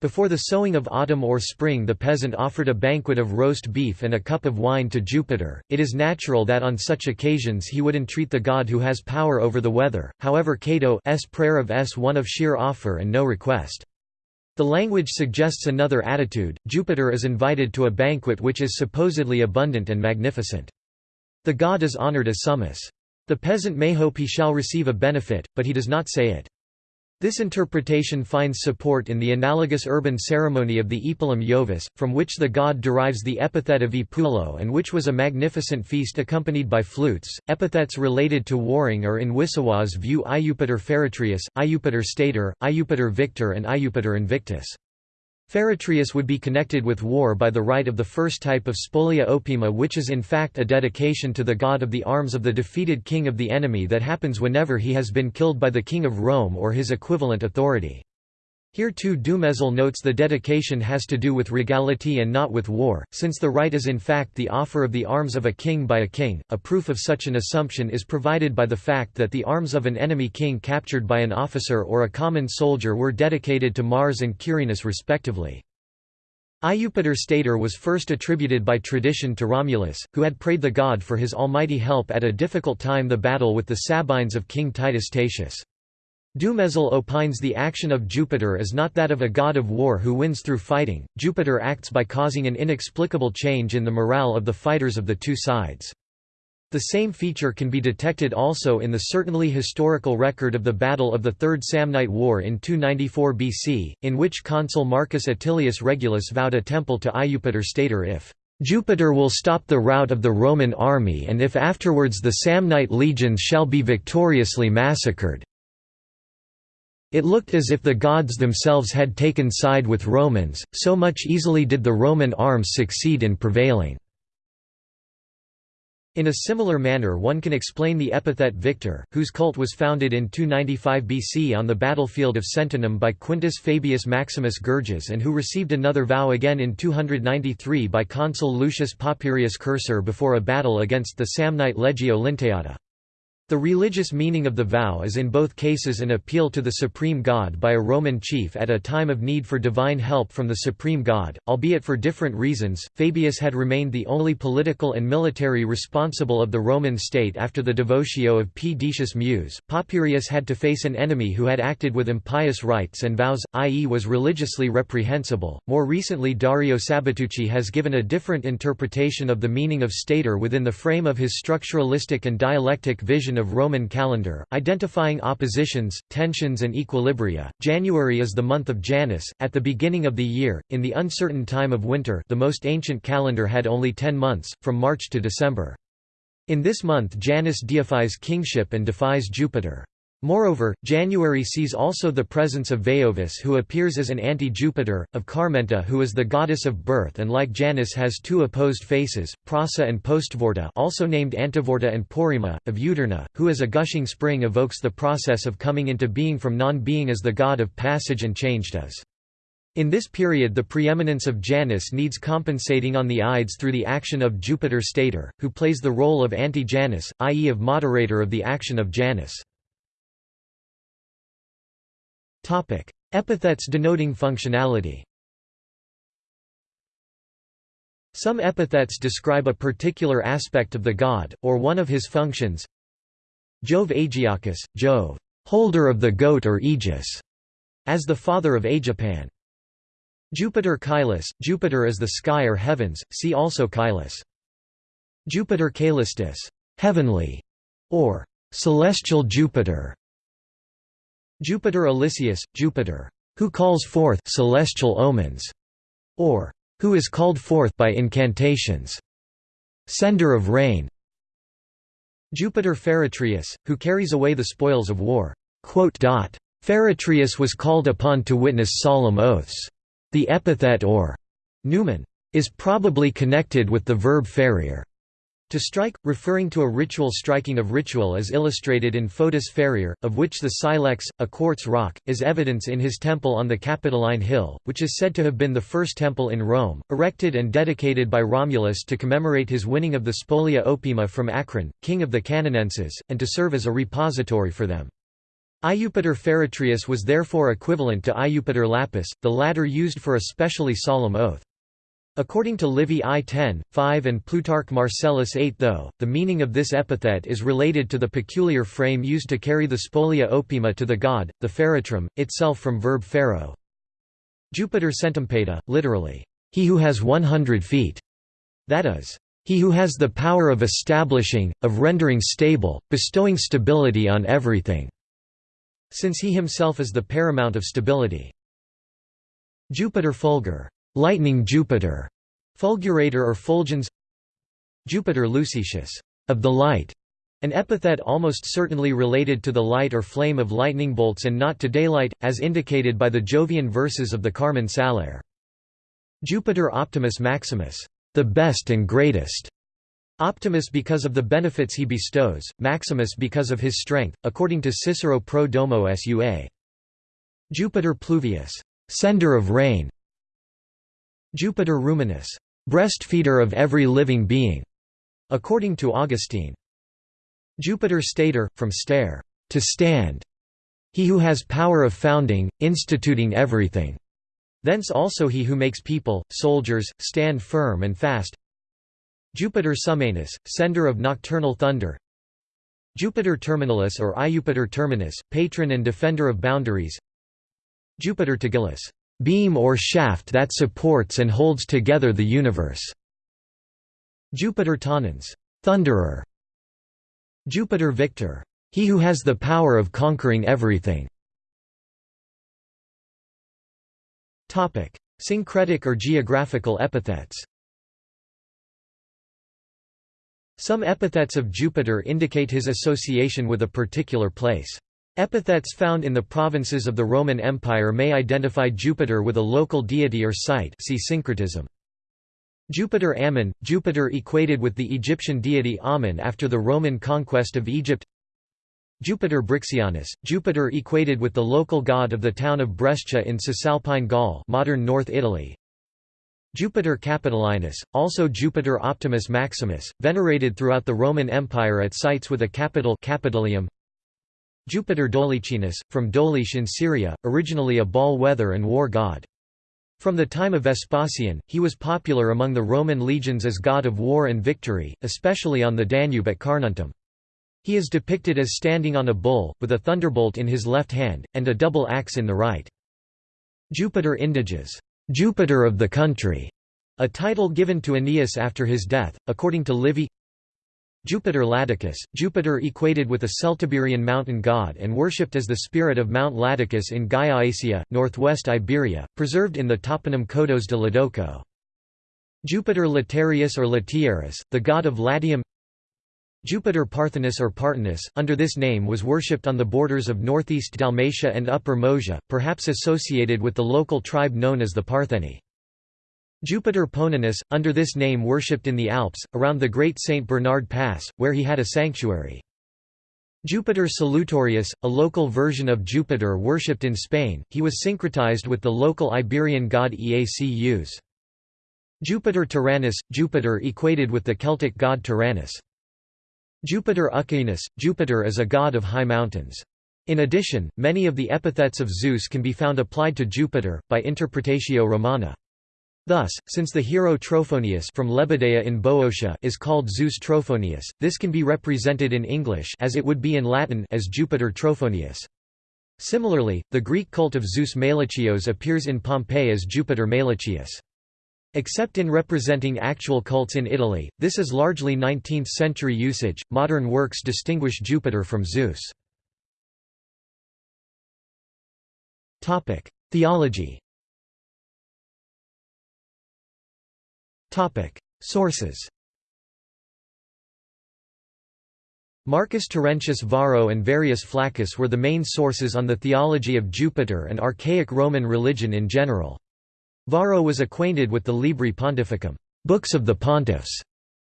S1: Before the sowing of autumn or spring the peasant offered a banquet of roast beef and a cup of wine to Jupiter. It is natural that on such occasions he would entreat the god who has power over the weather, however Cato's prayer of s one of sheer offer and no request. The language suggests another attitude, Jupiter is invited to a banquet which is supposedly abundant and magnificent. The god is honored as summus. The peasant may hope he shall receive a benefit, but he does not say it. This interpretation finds support in the analogous urban ceremony of the Epulum Jovis, from which the god derives the epithet of Epulo and which was a magnificent feast accompanied by flutes. Epithets related to warring are in Wissowa's view Iupiter Feretrius, Iupiter Stator, Iupiter Victor and Iupiter Invictus. Feretrius would be connected with war by the rite of the first type of spolia opima which is in fact a dedication to the god of the arms of the defeated king of the enemy that happens whenever he has been killed by the king of Rome or his equivalent authority. Here too Dumézil notes the dedication has to do with regality and not with war, since the rite is in fact the offer of the arms of a king by a king. A proof of such an assumption is provided by the fact that the arms of an enemy king captured by an officer or a common soldier were dedicated to Mars and Quirinus respectively. Iupiter Stator was first attributed by tradition to Romulus, who had prayed the god for his almighty help at a difficult time the battle with the Sabines of King Titus Tatius. Dumézil opines the action of Jupiter is not that of a god of war who wins through fighting, Jupiter acts by causing an inexplicable change in the morale of the fighters of the two sides. The same feature can be detected also in the certainly historical record of the Battle of the Third Samnite War in 294 BC, in which consul Marcus Attilius Regulus vowed a temple to Iupiter Stator if Jupiter will stop the rout of the Roman army and if afterwards the Samnite legions shall be victoriously massacred. It looked as if the gods themselves had taken side with Romans, so much easily did the Roman arms succeed in prevailing. In a similar manner one can explain the epithet Victor, whose cult was founded in 295 BC on the battlefield of Sentinum by Quintus Fabius Maximus Gurges and who received another vow again in 293 by consul Lucius Papirius Cursor before a battle against the Samnite Legio Linteata. The religious meaning of the vow is in both cases an appeal to the supreme god by a Roman chief at a time of need for divine help from the supreme god, albeit for different reasons. Fabius had remained the only political and military responsible of the Roman state after the devotio of P. Decius Mus. Papirius had to face an enemy who had acted with impious rites and vows, i.e., was religiously reprehensible. More recently, Dario Sabatucci has given a different interpretation of the meaning of stator within the frame of his structuralistic and dialectic vision of Roman calendar, identifying oppositions, tensions and equilibria. January is the month of Janus, at the beginning of the year, in the uncertain time of winter the most ancient calendar had only ten months, from March to December. In this month Janus deifies kingship and defies Jupiter. Moreover, January sees also the presence of Veovis who appears as an anti-Jupiter, of Carmenta who is the goddess of birth and like Janus has two opposed faces, Prorsa and Postvorta also named Antivorta and Porrima, of Juturna, who as a gushing spring evokes the process of coming into being from non-being as the god of passage and change does. In this period the preeminence of Janus needs compensating on the Ides through the action of Jupiter Stator, who plays the role of anti-Janus, i.e. of moderator of the action of Janus. Topic: Epithets denoting functionality. Some epithets describe a particular aspect of the god, or one of his functions. Jove Aegiochus, Jove, holder of the goat or aegis, as the father of Aegipan. Jupiter Caelus, Jupiter is the sky or heavens, see also Caelus. Jupiter Caelestis, heavenly, or celestial Jupiter. Jupiter Elicius, Jupiter, who calls forth celestial omens, or who is called forth by incantations, sender of rain. Jupiter Feretrius, who carries away the spoils of war. Feretrius was called upon to witness solemn oaths. The epithet or numen is probably connected with the verb ferire. To strike, referring to a ritual striking of ritual is illustrated in foedus ferire, of which the silex, a quartz rock, is evidence in his temple on the Capitoline Hill, which is said to have been the first temple in Rome, erected and dedicated by Romulus to commemorate his winning of the Spolia Opima from Acron, king of the Caeninenses, and to serve as a repository for them. Iupiter Feretrius was therefore equivalent to Iupiter Lapis, the latter used for a specially solemn oath. According to Livy I 10, 5 and Plutarch Marcellus 8 though, the meaning of this epithet is related to the peculiar frame used to carry the spolia opima to the god, the feretrum, itself from verb pharaoh. Jupiter centumpeda, literally, he who has 100 feet, that is, he who has the power of establishing, of rendering stable, bestowing stability on everything, since he himself is the paramount of stability. Jupiter fulgur lightning Jupiter, fulgurator or fulgens Jupiter Lucetius, of the light, an epithet almost certainly related to the light or flame of lightning bolts and not to daylight, as indicated by the Jovian verses of the Carmen Saliare. Jupiter Optimus Maximus, the best and greatest. Optimus because of the benefits he bestows, Maximus because of his strength, according to Cicero Pro Domo Sua. Jupiter Pluvius, sender of rain, Jupiter ruminus, breastfeeder of every living being, according to Augustine. Jupiter stator, from stare, to stand, he who has power of founding, instituting everything. Thence also he who makes people, soldiers, stand firm and fast. Jupiter summanus, sender of nocturnal thunder. Jupiter terminalis or Iupiter terminus, patron and defender of boundaries. Jupiter tigillus, beam or shaft that supports and holds together the universe. Jupiter Tonans, thunderer. Jupiter Victor, he who has the power of conquering everything. Topic: Syncretic or geographical epithets. Some epithets of Jupiter indicate his association with a particular place. Epithets found in the provinces of the Roman Empire may identify Jupiter with a local deity or site see syncretism. Jupiter Ammon, Jupiter equated with the Egyptian deity Ammon after the Roman conquest of Egypt Jupiter Brixianus, Jupiter equated with the local god of the town of Brescia in Cisalpine Gaul modern North Italy. Jupiter Capitolinus, also Jupiter Optimus Maximus, venerated throughout the Roman Empire at sites with a capital Capitolium. Jupiter Dolichenus, from Doliche in Syria, originally a Baal weather and war god. From the time of Vespasian, he was popular among the Roman legions as god of war and victory, especially on the Danube at Carnuntum. He is depicted as standing on a bull, with a thunderbolt in his left hand, and a double axe in the right. Jupiter Indiges, Jupiter of the country, a title given to Aeneas after his death, according to Livy Jupiter Ladicus, Jupiter equated with a Celtiberian mountain god and worshipped as the spirit of Mount Ladicus in Gaia northwest Iberia, preserved in the toponym Codos de Ladoco. Jupiter Latiarius or Latiaris, the god of Latium Jupiter Parthenus or Partenus, under this name was worshipped on the borders of northeast Dalmatia and Upper Moesia, perhaps associated with the local tribe known as the Partheni. Jupiter Poeninus, under this name worshipped in the Alps, around the Great St. Bernard Pass, where he had a sanctuary. Jupiter Solutorius, a local version of Jupiter worshipped in Spain, he was syncretized with the local Iberian god Eaecus. Jupiter Tyrannus, Jupiter equated with the Celtic god Tyrannus. Jupiter Ucaenus, Jupiter is a god of high mountains. In addition, many of the epithets of Zeus can be found applied to Jupiter, by Interpretatio Romana. Thus, since the hero Trophonius from Lebadea in Boeotia is called Zeus Trophonius, this can be represented in English as it would be in Latin as Jupiter Trophonius. Similarly, the Greek cult of Zeus Melichios appears in Pompeii as Jupiter Melichius. Except in representing actual cults in Italy, this is largely 19th-century usage. Modern works distinguish Jupiter from Zeus. Topic: Theology. Sources Marcus Terentius Varro and Verrius Flaccus were the main sources on the theology of Jupiter and archaic Roman religion in general. Varro was acquainted with the Libri Pontificum books of the pontiffs",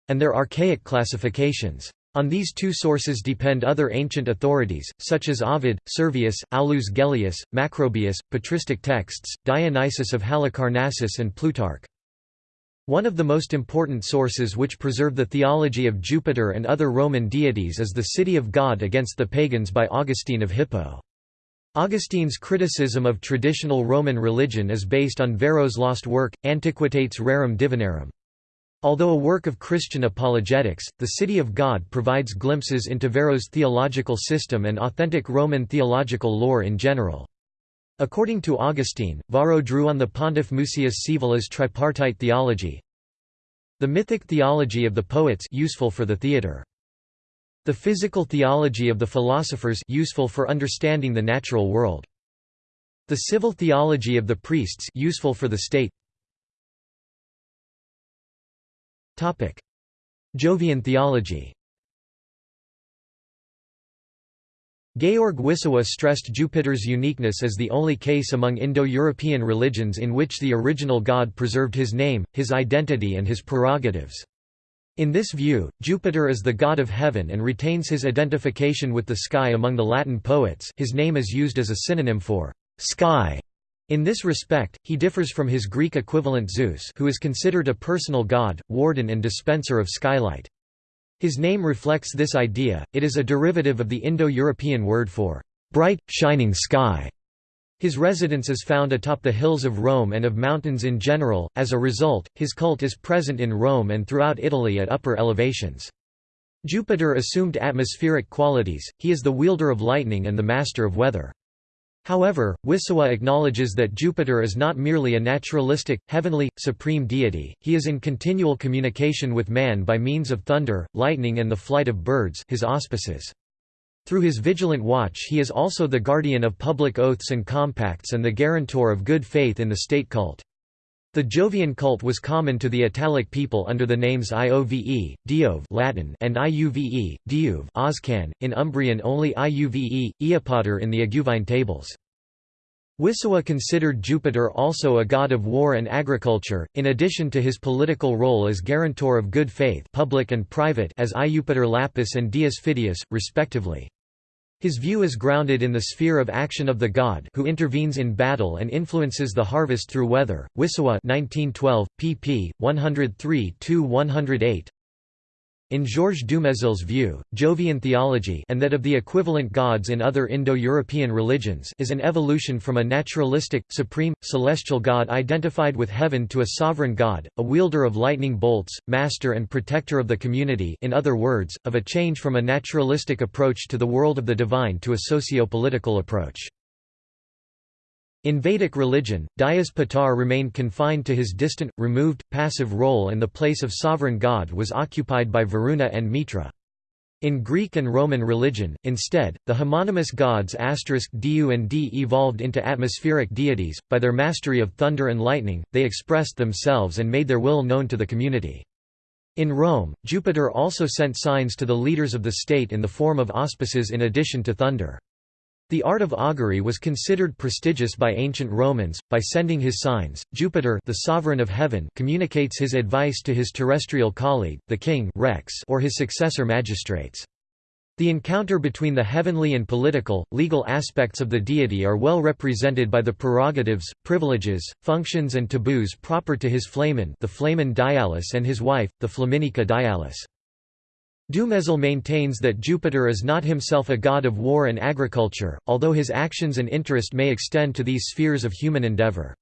S1: and their archaic classifications. On these two sources depend other ancient authorities, such as Ovid, Servius, Aulus Gellius, Macrobius, patristic texts, Dionysius of Halicarnassus and Plutarch. One of the most important sources which preserve the theology of Jupiter and other Roman deities is the City of God against the pagans by Augustine of Hippo. Augustine's criticism of traditional Roman religion is based on Varro's lost work, Antiquitates Rerum Divinarum. Although a work of Christian apologetics, the City of God provides glimpses into Varro's theological system and authentic Roman theological lore in general. According to Augustine, Varro drew on the pontiff Mucius Scaevola's tripartite theology, the mythic theology of the poets useful for the theatre. The physical theology of the philosophers useful for understanding the natural world. The civil theology of the priests useful for the state. Topic: Jovian theology. Georg Wissowa stressed Jupiter's uniqueness as the only case among Indo-European religions in which the original god preserved his name, his identity and his prerogatives. In this view, Jupiter is the god of heaven and retains his identification with the sky among the Latin poets his name is used as a synonym for «sky». In this respect, he differs from his Greek equivalent Zeus who is considered a personal god, warden and dispenser of skylight. His name reflects this idea, it is a derivative of the Indo-European word for bright, shining sky. His residence is found atop the hills of Rome and of mountains in general, as a result, his cult is present in Rome and throughout Italy at upper elevations. Jupiter assumed atmospheric qualities, he is the wielder of lightning and the master of weather. However, Wissowa acknowledges that Jupiter is not merely a naturalistic, heavenly, supreme deity, he is in continual communication with man by means of thunder, lightning and the flight of birds his auspices. Through his vigilant watch he is also the guardian of public oaths and compacts and the guarantor of good faith in the state cult. The Jovian cult was common to the Italic people under the names Iove, Diove Latin and Iuve, Diuve Oscan, in Umbrian only Iuve, Iupater in the Iguvine tables. Wissowa considered Jupiter also a god of war and agriculture, in addition to his political role as guarantor of good faith public and private as Iupiter Lapis and Dius Fidius, respectively. His view is grounded in the sphere of action of the god who intervenes in battle and influences the harvest through weather. Wissowa 1912, pp. 103–108 in Georges Dumézil's view, Jovian theology and that of the equivalent gods in other Indo-European religions is an evolution from a naturalistic, supreme, celestial god identified with heaven to a sovereign god, a wielder of lightning bolts, master and protector of the community in other words, of a change from a naturalistic approach to the world of the divine to a socio-political approach. In Vedic religion, Dyaus Pitar remained confined to his distant, removed, passive role and the place of sovereign god was occupied by Varuna and Mitra. In Greek and Roman religion, instead, the homonymous gods Diu and D evolved into atmospheric deities. By their mastery of thunder and lightning, they expressed themselves and made their will known to the community. In Rome, Jupiter also sent signs to the leaders of the state in the form of auspices in addition to thunder. The art of augury was considered prestigious by ancient Romans. By sending his signs, Jupiter, the sovereign of heaven, communicates his advice to his terrestrial colleague, the king Rex, or his successor magistrates. The encounter between the heavenly and political, legal aspects of the deity are well represented by the prerogatives, privileges, functions and taboos proper to his flamen the flamen Dialis and his wife, the Flaminica Dialis. Dumézil maintains that Jupiter is not himself a god of war and agriculture, although his actions and interest may extend to these spheres of human endeavor.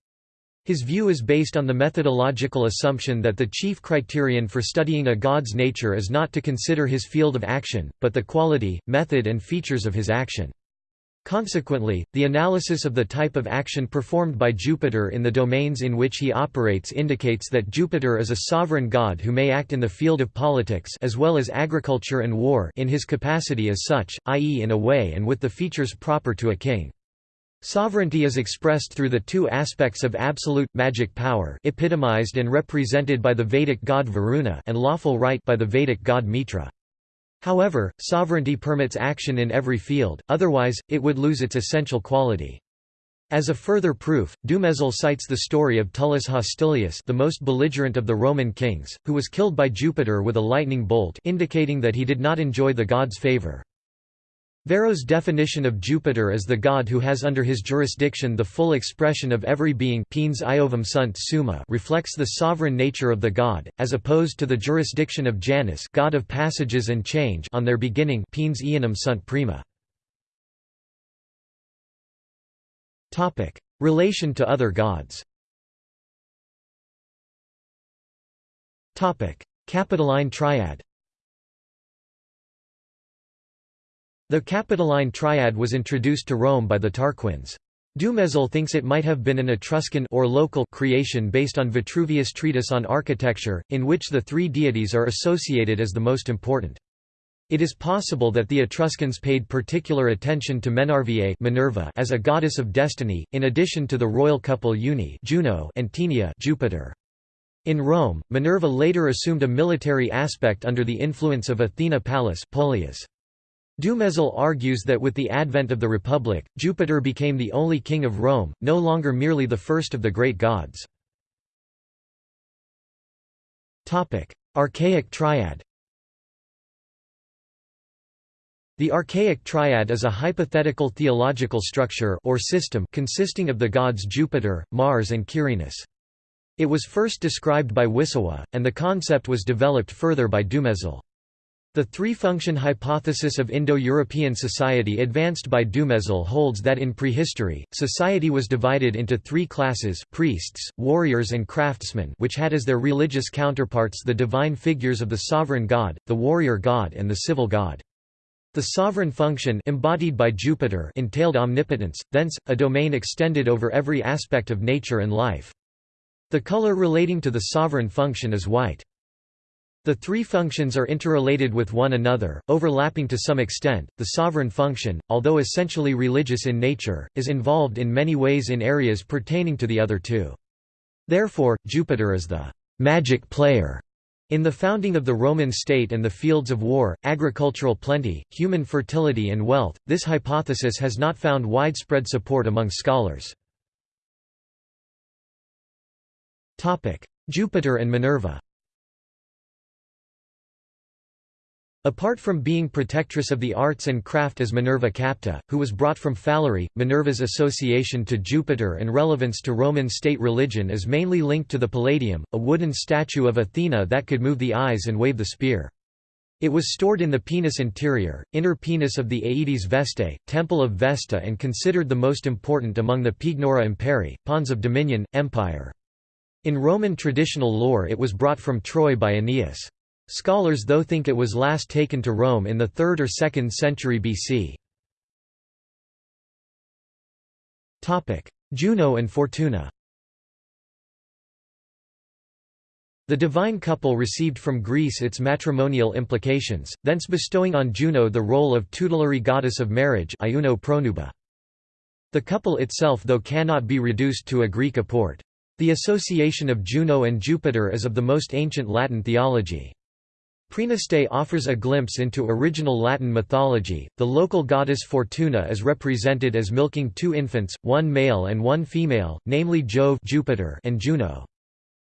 S1: His view is based on the methodological assumption that the chief criterion for studying a god's nature is not to consider his field of action, but the quality, method and features of his action. Consequently, the analysis of the type of action performed by Jupiter in the domains in which he operates indicates that Jupiter is a sovereign god who may act in the field of politics as well as agriculture and war in his capacity as such, i.e. in a way and with the features proper to a king. Sovereignty is expressed through the two aspects of absolute, magic power epitomized and represented by the Vedic god Varuna and lawful right by the Vedic god Mitra. However, sovereignty permits action in every field, otherwise, it would lose its essential quality. As a further proof, Dumézil cites the story of Tullus Hostilius the most belligerent of the Roman kings, who was killed by Jupiter with a lightning bolt indicating that he did not enjoy the god's favor. Varro's definition of Jupiter as the god who has under his jurisdiction the full expression of every being reflects the sovereign nature of the god, as opposed to the jurisdiction of Janus god of passages and change on their beginning. Relation to other gods. Capitoline triad The Capitoline triad was introduced to Rome by the Tarquins. Dumézil thinks it might have been an Etruscan or local creation based on Vitruvius' treatise on architecture, in which the three deities are associated as the most important. It is possible that the Etruscans paid particular attention to Menrva Minerva as a goddess of destiny, in addition to the royal couple Uni Juno and Tinia Jupiter. In Rome, Minerva later assumed a military aspect under the influence of Athena Pallas Polias. Dumézil argues that with the advent of the Republic, Jupiter became the only king of Rome, no longer merely the first of the great gods. Archaic triad The archaic triad is a hypothetical theological structure or system consisting of the gods Jupiter, Mars and Quirinus. It was first described by Wissowa, and the concept was developed further by Dumézil. The three-function hypothesis of Indo-European society advanced by Dumézil holds that in prehistory, society was divided into three classes priests, warriors and craftsmen which had as their religious counterparts the divine figures of the sovereign god, the warrior god and the civil god. The sovereign function embodied by Jupiter entailed omnipotence, thence, a domain extended over every aspect of nature and life. The color relating to the sovereign function is white. The three functions are interrelated with one another, overlapping to some extent. The sovereign function, although essentially religious in nature, is involved in many ways in areas pertaining to the other two. Therefore, Jupiter is the magic player in the founding of the Roman state and the fields of war, agricultural plenty, human fertility and wealth, this hypothesis has not found widespread support among scholars. Jupiter and Minerva Apart from being protectress of the arts and craft as Minerva Capta, who was brought from Falerii, Minerva's association to Jupiter and relevance to Roman state religion is mainly linked to the Palladium, a wooden statue of Athena that could move the eyes and wave the spear. It was stored in the Penus interior, inner penus of the Aedes Vestae, temple of Vesta and considered the most important among the Pignora Imperi, pawns of dominion, empire. In Roman traditional lore it was brought from Troy by Aeneas. Scholars though think it was last taken to Rome in the 3rd or 2nd century BC. Juno and Fortuna The divine couple received from Greece its matrimonial implications, thence bestowing on Juno the role of tutelary goddess of marriage The couple itself though cannot be reduced to a Greek apport. The association of Juno and Jupiter is of the most ancient Latin theology. Praeneste offers a glimpse into original Latin mythology. The local goddess Fortuna is represented as milking two infants, one male and one female, namely Jove Jupiter and Juno.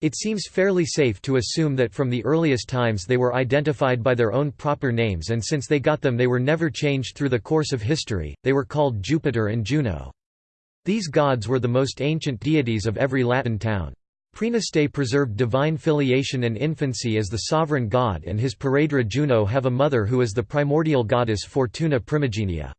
S1: It seems fairly safe to assume that from the earliest times they were identified by their own proper names and since they got them they were never changed through the course of history, they were called Jupiter and Juno. These gods were the most ancient deities of every Latin town. Praeneste preserved divine filiation and infancy as the sovereign god and his paredra Juno have a mother who is the primordial goddess Fortuna Primigenia.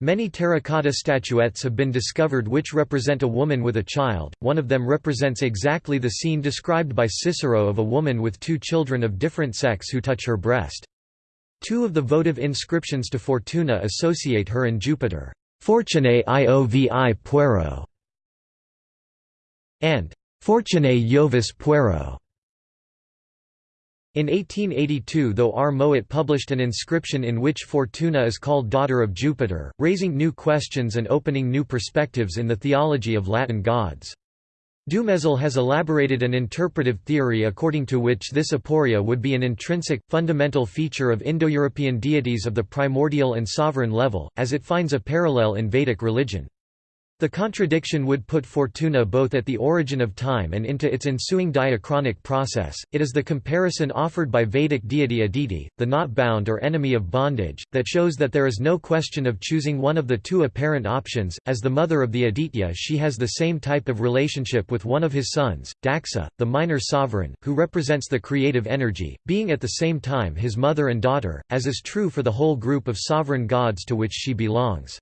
S1: Many terracotta statuettes have been discovered which represent a woman with a child, one of them represents exactly the scene described by Cicero of a woman with two children of different sex who touch her breast. Two of the votive inscriptions to Fortuna associate her and Jupiter, Fortunae iovi puero, and Fortunae Jovis Puero. In 1882 though R. Mowat published an inscription in which Fortuna is called daughter of Jupiter, raising new questions and opening new perspectives in the theology of Latin gods. Dumezil has elaborated an interpretive theory according to which this aporia would be an intrinsic, fundamental feature of Indo-European deities of the primordial and sovereign level, as it finds a parallel in Vedic religion. The contradiction would put Fortuna both at the origin of time and into its ensuing diachronic process. It is the comparison offered by Vedic deity Aditi, the not bound or enemy of bondage, that shows that there is no question of choosing one of the two apparent options. As the mother of the Aditya, she has the same type of relationship with one of his sons, Daksha, the minor sovereign, who represents the creative energy, being at the same time his mother and daughter, as is true for the whole group of sovereign gods to which she belongs.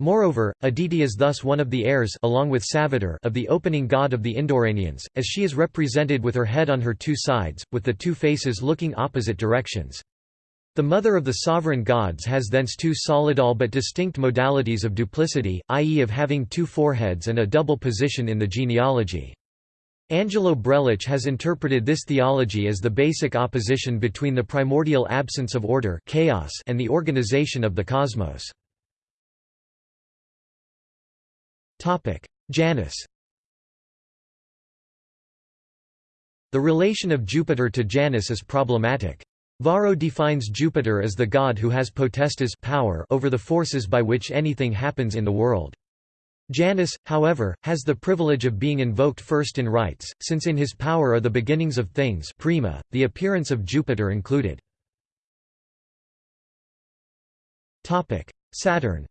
S1: Moreover, Aditi is thus one of the heirs along with Savitar of the opening god of the Indo-Iranians, as she is represented with her head on her two sides, with the two faces looking opposite directions. The mother of the sovereign gods has thence two solidal but distinct modalities of duplicity, i.e. of having two foreheads and a double position in the genealogy. Angelo Brelich has interpreted this theology as the basic opposition between the primordial absence of order chaos and the organization of the cosmos. Janus The relation of Jupiter to Janus is problematic. Varro defines Jupiter as the god who has potestas power over the forces by which anything happens in the world. Janus, however, has the privilege of being invoked first in rites, since in his power are the beginnings of things prima, the appearance of Jupiter included. Saturn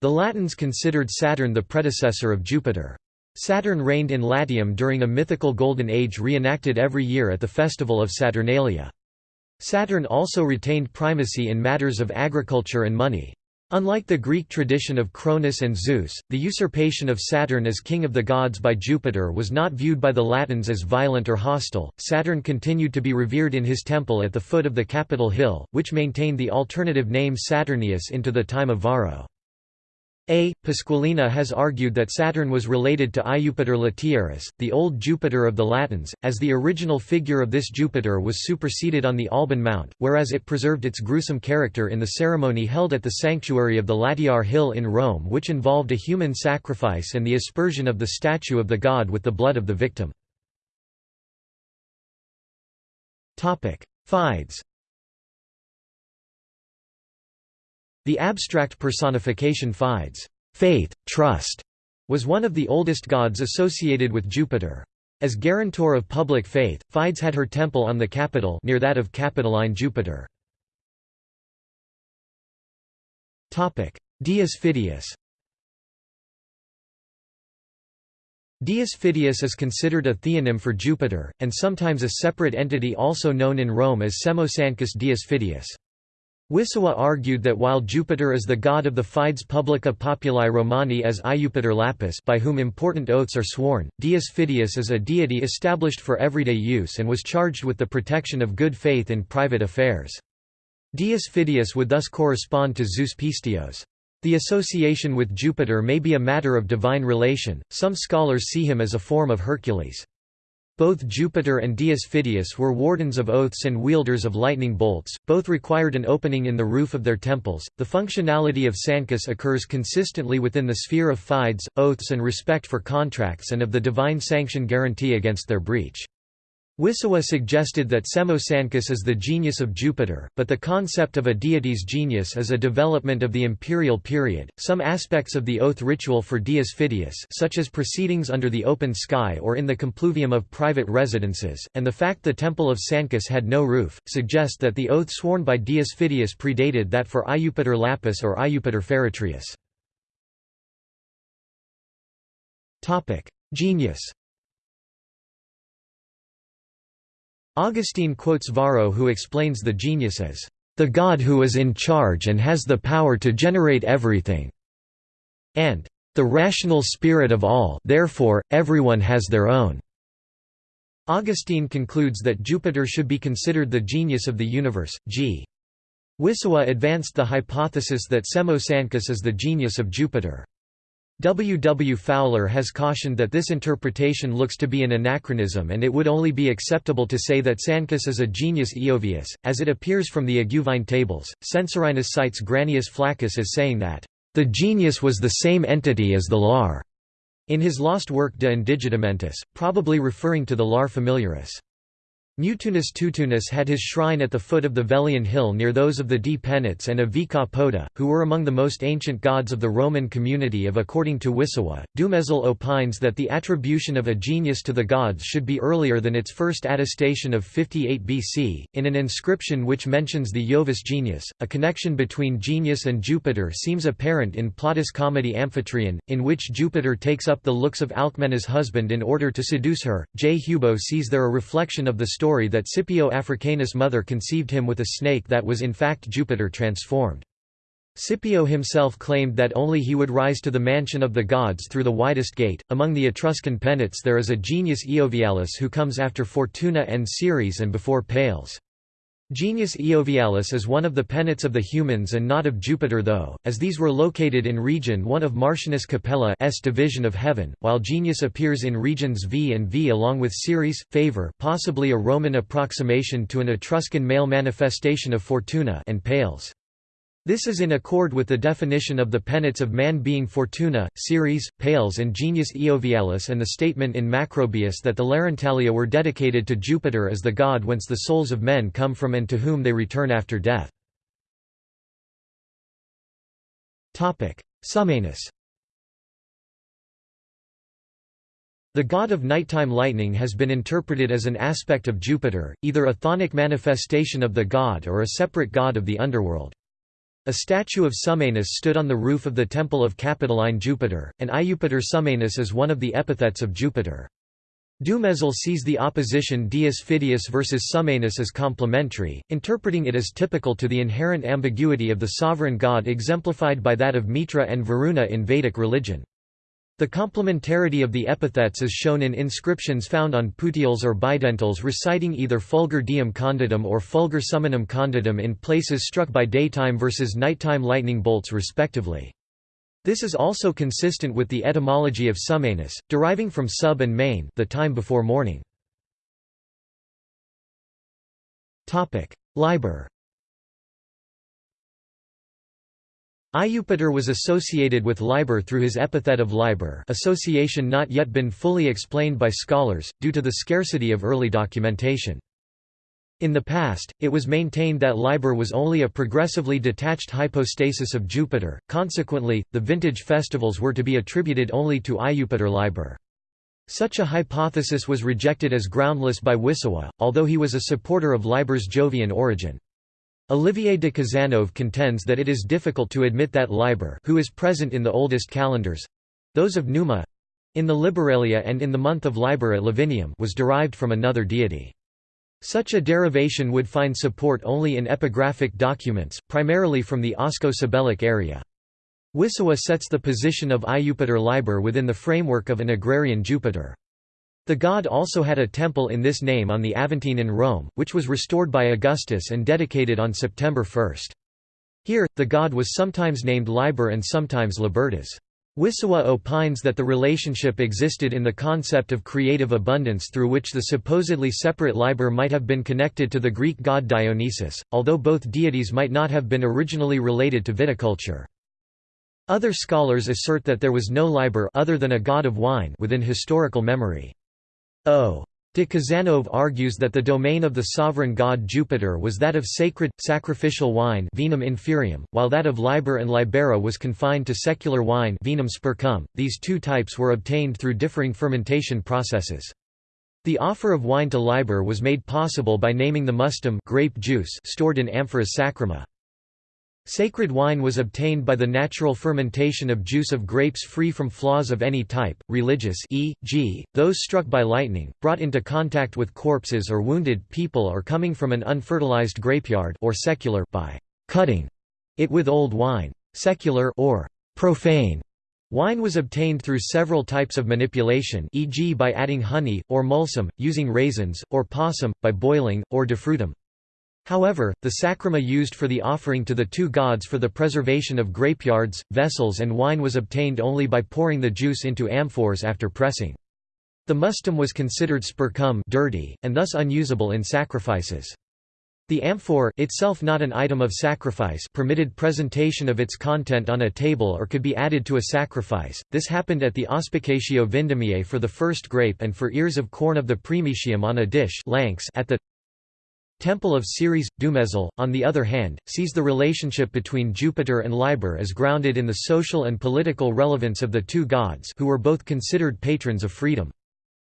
S1: The Latins considered Saturn the predecessor of Jupiter. Saturn reigned in Latium during a mythical Golden Age reenacted every year at the festival of Saturnalia. Saturn also retained primacy in matters of agriculture and money. Unlike the Greek tradition of Cronus and Zeus, the usurpation of Saturn as king of the gods by Jupiter was not viewed by the Latins as violent or hostile. Saturn continued to be revered in his temple at the foot of the Capitol Hill, which maintained the alternative name Saturnius into the time of Varro. A. Pasqualini has argued that Saturn was related to Iupiter Latiaris, the old Jupiter of the Latins, as the original figure of this Jupiter was superseded on the Alban Mount, whereas it preserved its gruesome character in the ceremony held at the sanctuary of the Latiar Hill in Rome which involved a human sacrifice and the aspersion of the statue of the god with the blood of the victim. Fides The abstract personification Fides faith, trust", was one of the oldest gods associated with Jupiter. As guarantor of public faith, Fides had her temple on the Capitol near that of Capitoline Jupiter. Dius Fidius Dius Fidius is considered a theonym for Jupiter, and sometimes a separate entity also known in Rome as Semosancus Dius Fidius. Wissowa argued that while Jupiter is the god of the Fides Publica Populi Romani as Iupiter Lapis by whom important oaths are sworn, Dius is a deity established for everyday use and was charged with the protection of good faith in private affairs. Dius Fidius would thus correspond to Zeus Pistios. The association with Jupiter may be a matter of divine relation, some scholars see him as a form of Hercules. Both Jupiter and Dius Fidius were wardens of oaths and wielders of lightning bolts, both required an opening in the roof of their temples. The functionality of Sancus occurs consistently within the sphere of fides, oaths, and respect for contracts and of the divine sanction guarantee against their breach. Wissowa suggested that Semo Sancus is the genius of Jupiter, but the concept of a deity's genius is a development of the imperial period. Some aspects of the oath ritual for Dius Fidius, such as proceedings under the open sky or in the compluvium of private residences, and the fact the temple of Sancus had no roof, suggest that the oath sworn by Dius Fidius predated that for Iupiter Lapis or Iupiter Feretrius. Topic: Genius Augustine quotes Varro who explains the genius as, "...the God who is in charge and has the power to generate everything," and, "...the rational spirit of all therefore, everyone has their own." Augustine concludes that Jupiter should be considered the genius of the universe. G. Wissowa advanced the hypothesis that Semo Sancus is the genius of Jupiter. W. W. Fowler has cautioned that this interpretation looks to be an anachronism and it would only be acceptable to say that Sancus is a genius Iovius, as it appears from the Iguvine tables. Censorinus cites Granius Flaccus as saying that, "...the genius was the same entity as the lar." in his lost work De Indigitamentis, probably referring to the lar familiaris. Mutunus Tutunus had his shrine at the foot of the Velian hill near those of the D. Penates and of Poda, who were among the most ancient gods of the Roman community of according to Wissowa. Dumézil opines that the attribution of a genius to the gods should be earlier than its first attestation of 58 BC. In an inscription which mentions the Jovis genius, a connection between genius and Jupiter seems apparent in Plautus' comedy Amphitryon, in which Jupiter takes up the looks of Alcmena's husband in order to seduce her. J. Hubaux sees there a reflection of the story story that Scipio Africanus' mother conceived him with a snake that was in fact Jupiter transformed. Scipio himself claimed that only he would rise to the mansion of the gods through the widest gate. Among the Etruscan penates there is a genius Iovialis who comes after Fortuna and Ceres and before Pales. Genius Iovialis is one of the penates of the humans and not of Jupiter though, as these were located in region 1 of Martianus Capella's division of heaven, while Genius appears in regions V and V along with Ceres, Favor possibly a Roman approximation to an Etruscan male manifestation of Fortuna and Pales. This is in accord with the definition of the penates of man being Fortuna, Ceres, Pales and Genius Iovialis and the statement in Macrobius that the Larentalia were dedicated to Jupiter as the god whence the souls of men come from and to whom they return after death. Summanus The god of nighttime lightning has been interpreted as an aspect of Jupiter, either a chthonic manifestation of the god or a separate god of the underworld. A statue of Summanus stood on the roof of the temple of Capitoline Jupiter, and Iupator Summanus is one of the epithets of Jupiter. Dumézil sees the opposition Dius Fidius versus Summanus as complementary, interpreting it as typical to the inherent ambiguity of the sovereign god exemplified by that of Mitra and Varuna in Vedic religion. The complementarity of the epithets is shown in inscriptions found on puteals or bidentals reciting either Fulgur Diem Conditum or Fulgur Summanum Conditum in places struck by daytime versus nighttime lightning bolts respectively. This is also consistent with the etymology of Summanus, deriving from sub and main the time before morning. Liber Iupator was associated with Liber through his epithet of Liber association not yet been fully explained by scholars, due to the scarcity of early documentation. In the past, it was maintained that Liber was only a progressively detached hypostasis of Jupiter, consequently, the vintage festivals were to be attributed only to Iupator Liber. Such a hypothesis was rejected as groundless by Wissowa, although he was a supporter of Liber's Jovian origin. Olivier de Cazenove contends that it is difficult to admit that Liber who is present in the oldest calendars—those of Numa—in the Liberalia and in the month of Liber at Lavinium was derived from another deity. Such a derivation would find support only in epigraphic documents, primarily from the Osco-Sabellic area. Wissowa sets the position of Iupator Liber within the framework of an agrarian Jupiter. The god also had a temple in this name on the Aventine in Rome, which was restored by Augustus and dedicated on September 1. Here, the god was sometimes named Liber and sometimes Libertas. Wissowa opines that the relationship existed in the concept of creative abundance through which the supposedly separate Liber might have been connected to the Greek god Dionysus, although both deities might not have been originally related to viticulture. Other scholars assert that there was no Liber other than a god of wine within historical memory. O. De Cazanove argues that the domain of the sovereign god Jupiter was that of sacred, sacrificial wine vinum inferium, while that of Liber and Libera was confined to secular wine vinum spurcum. These two types were obtained through differing fermentation processes. The offer of wine to Liber was made possible by naming the mustum grape juice stored in amphoras sacrima. Sacred wine was obtained by the natural fermentation of juice of grapes free from flaws of any type, religious e.g., those struck by lightning, brought into contact with corpses or wounded people or coming from an unfertilized grapeyard or secular by cutting it with old wine. Secular or profane Wine was obtained through several types of manipulation e.g. by adding honey, or mulsum, using raisins, or passum, by boiling, or defrutum. However, the sacrima used for the offering to the two gods for the preservation of grapeyards, vessels and wine was obtained only by pouring the juice into amphores after pressing. The mustum was considered spurcum dirty, and thus unusable in sacrifices. The amphore itself not an item of sacrifice permitted presentation of its content on a table or could be added to a sacrifice. This happened at the Auspicatio Vindemiae for the first grape and for ears of corn of the Primitium on a dish at the Temple of Ceres, Dumézil, on the other hand, sees the relationship between Jupiter and Liber as grounded in the social and political relevance of the two gods who were both considered patrons of freedom.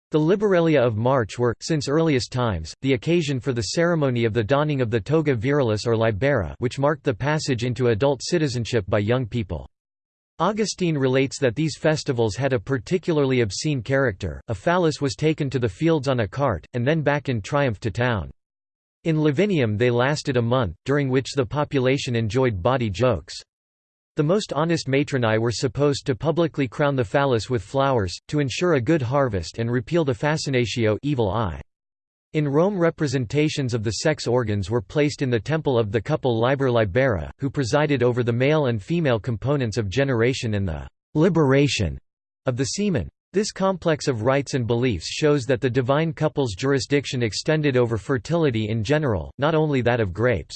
S1: The Liberalia of March were, since earliest times, the occasion for the ceremony of the donning of the toga virilis or libera which marked the passage into adult citizenship by young people. Augustine relates that these festivals had a particularly obscene character, a phallus was taken to the fields on a cart, and then back in triumph to town. In Lavinium they lasted a month, during which the population enjoyed bawdy jokes. The most honest matronae were supposed to publicly crown the phallus with flowers, to ensure a good harvest and repeal the fascinatio evil eye. In Rome representations of the sex organs were placed in the temple of the couple Liber Libera, who presided over the male and female components of generation and the «liberation» of the semen. This complex of rites and beliefs shows that the divine couple's jurisdiction extended over fertility in general, not only that of grapes.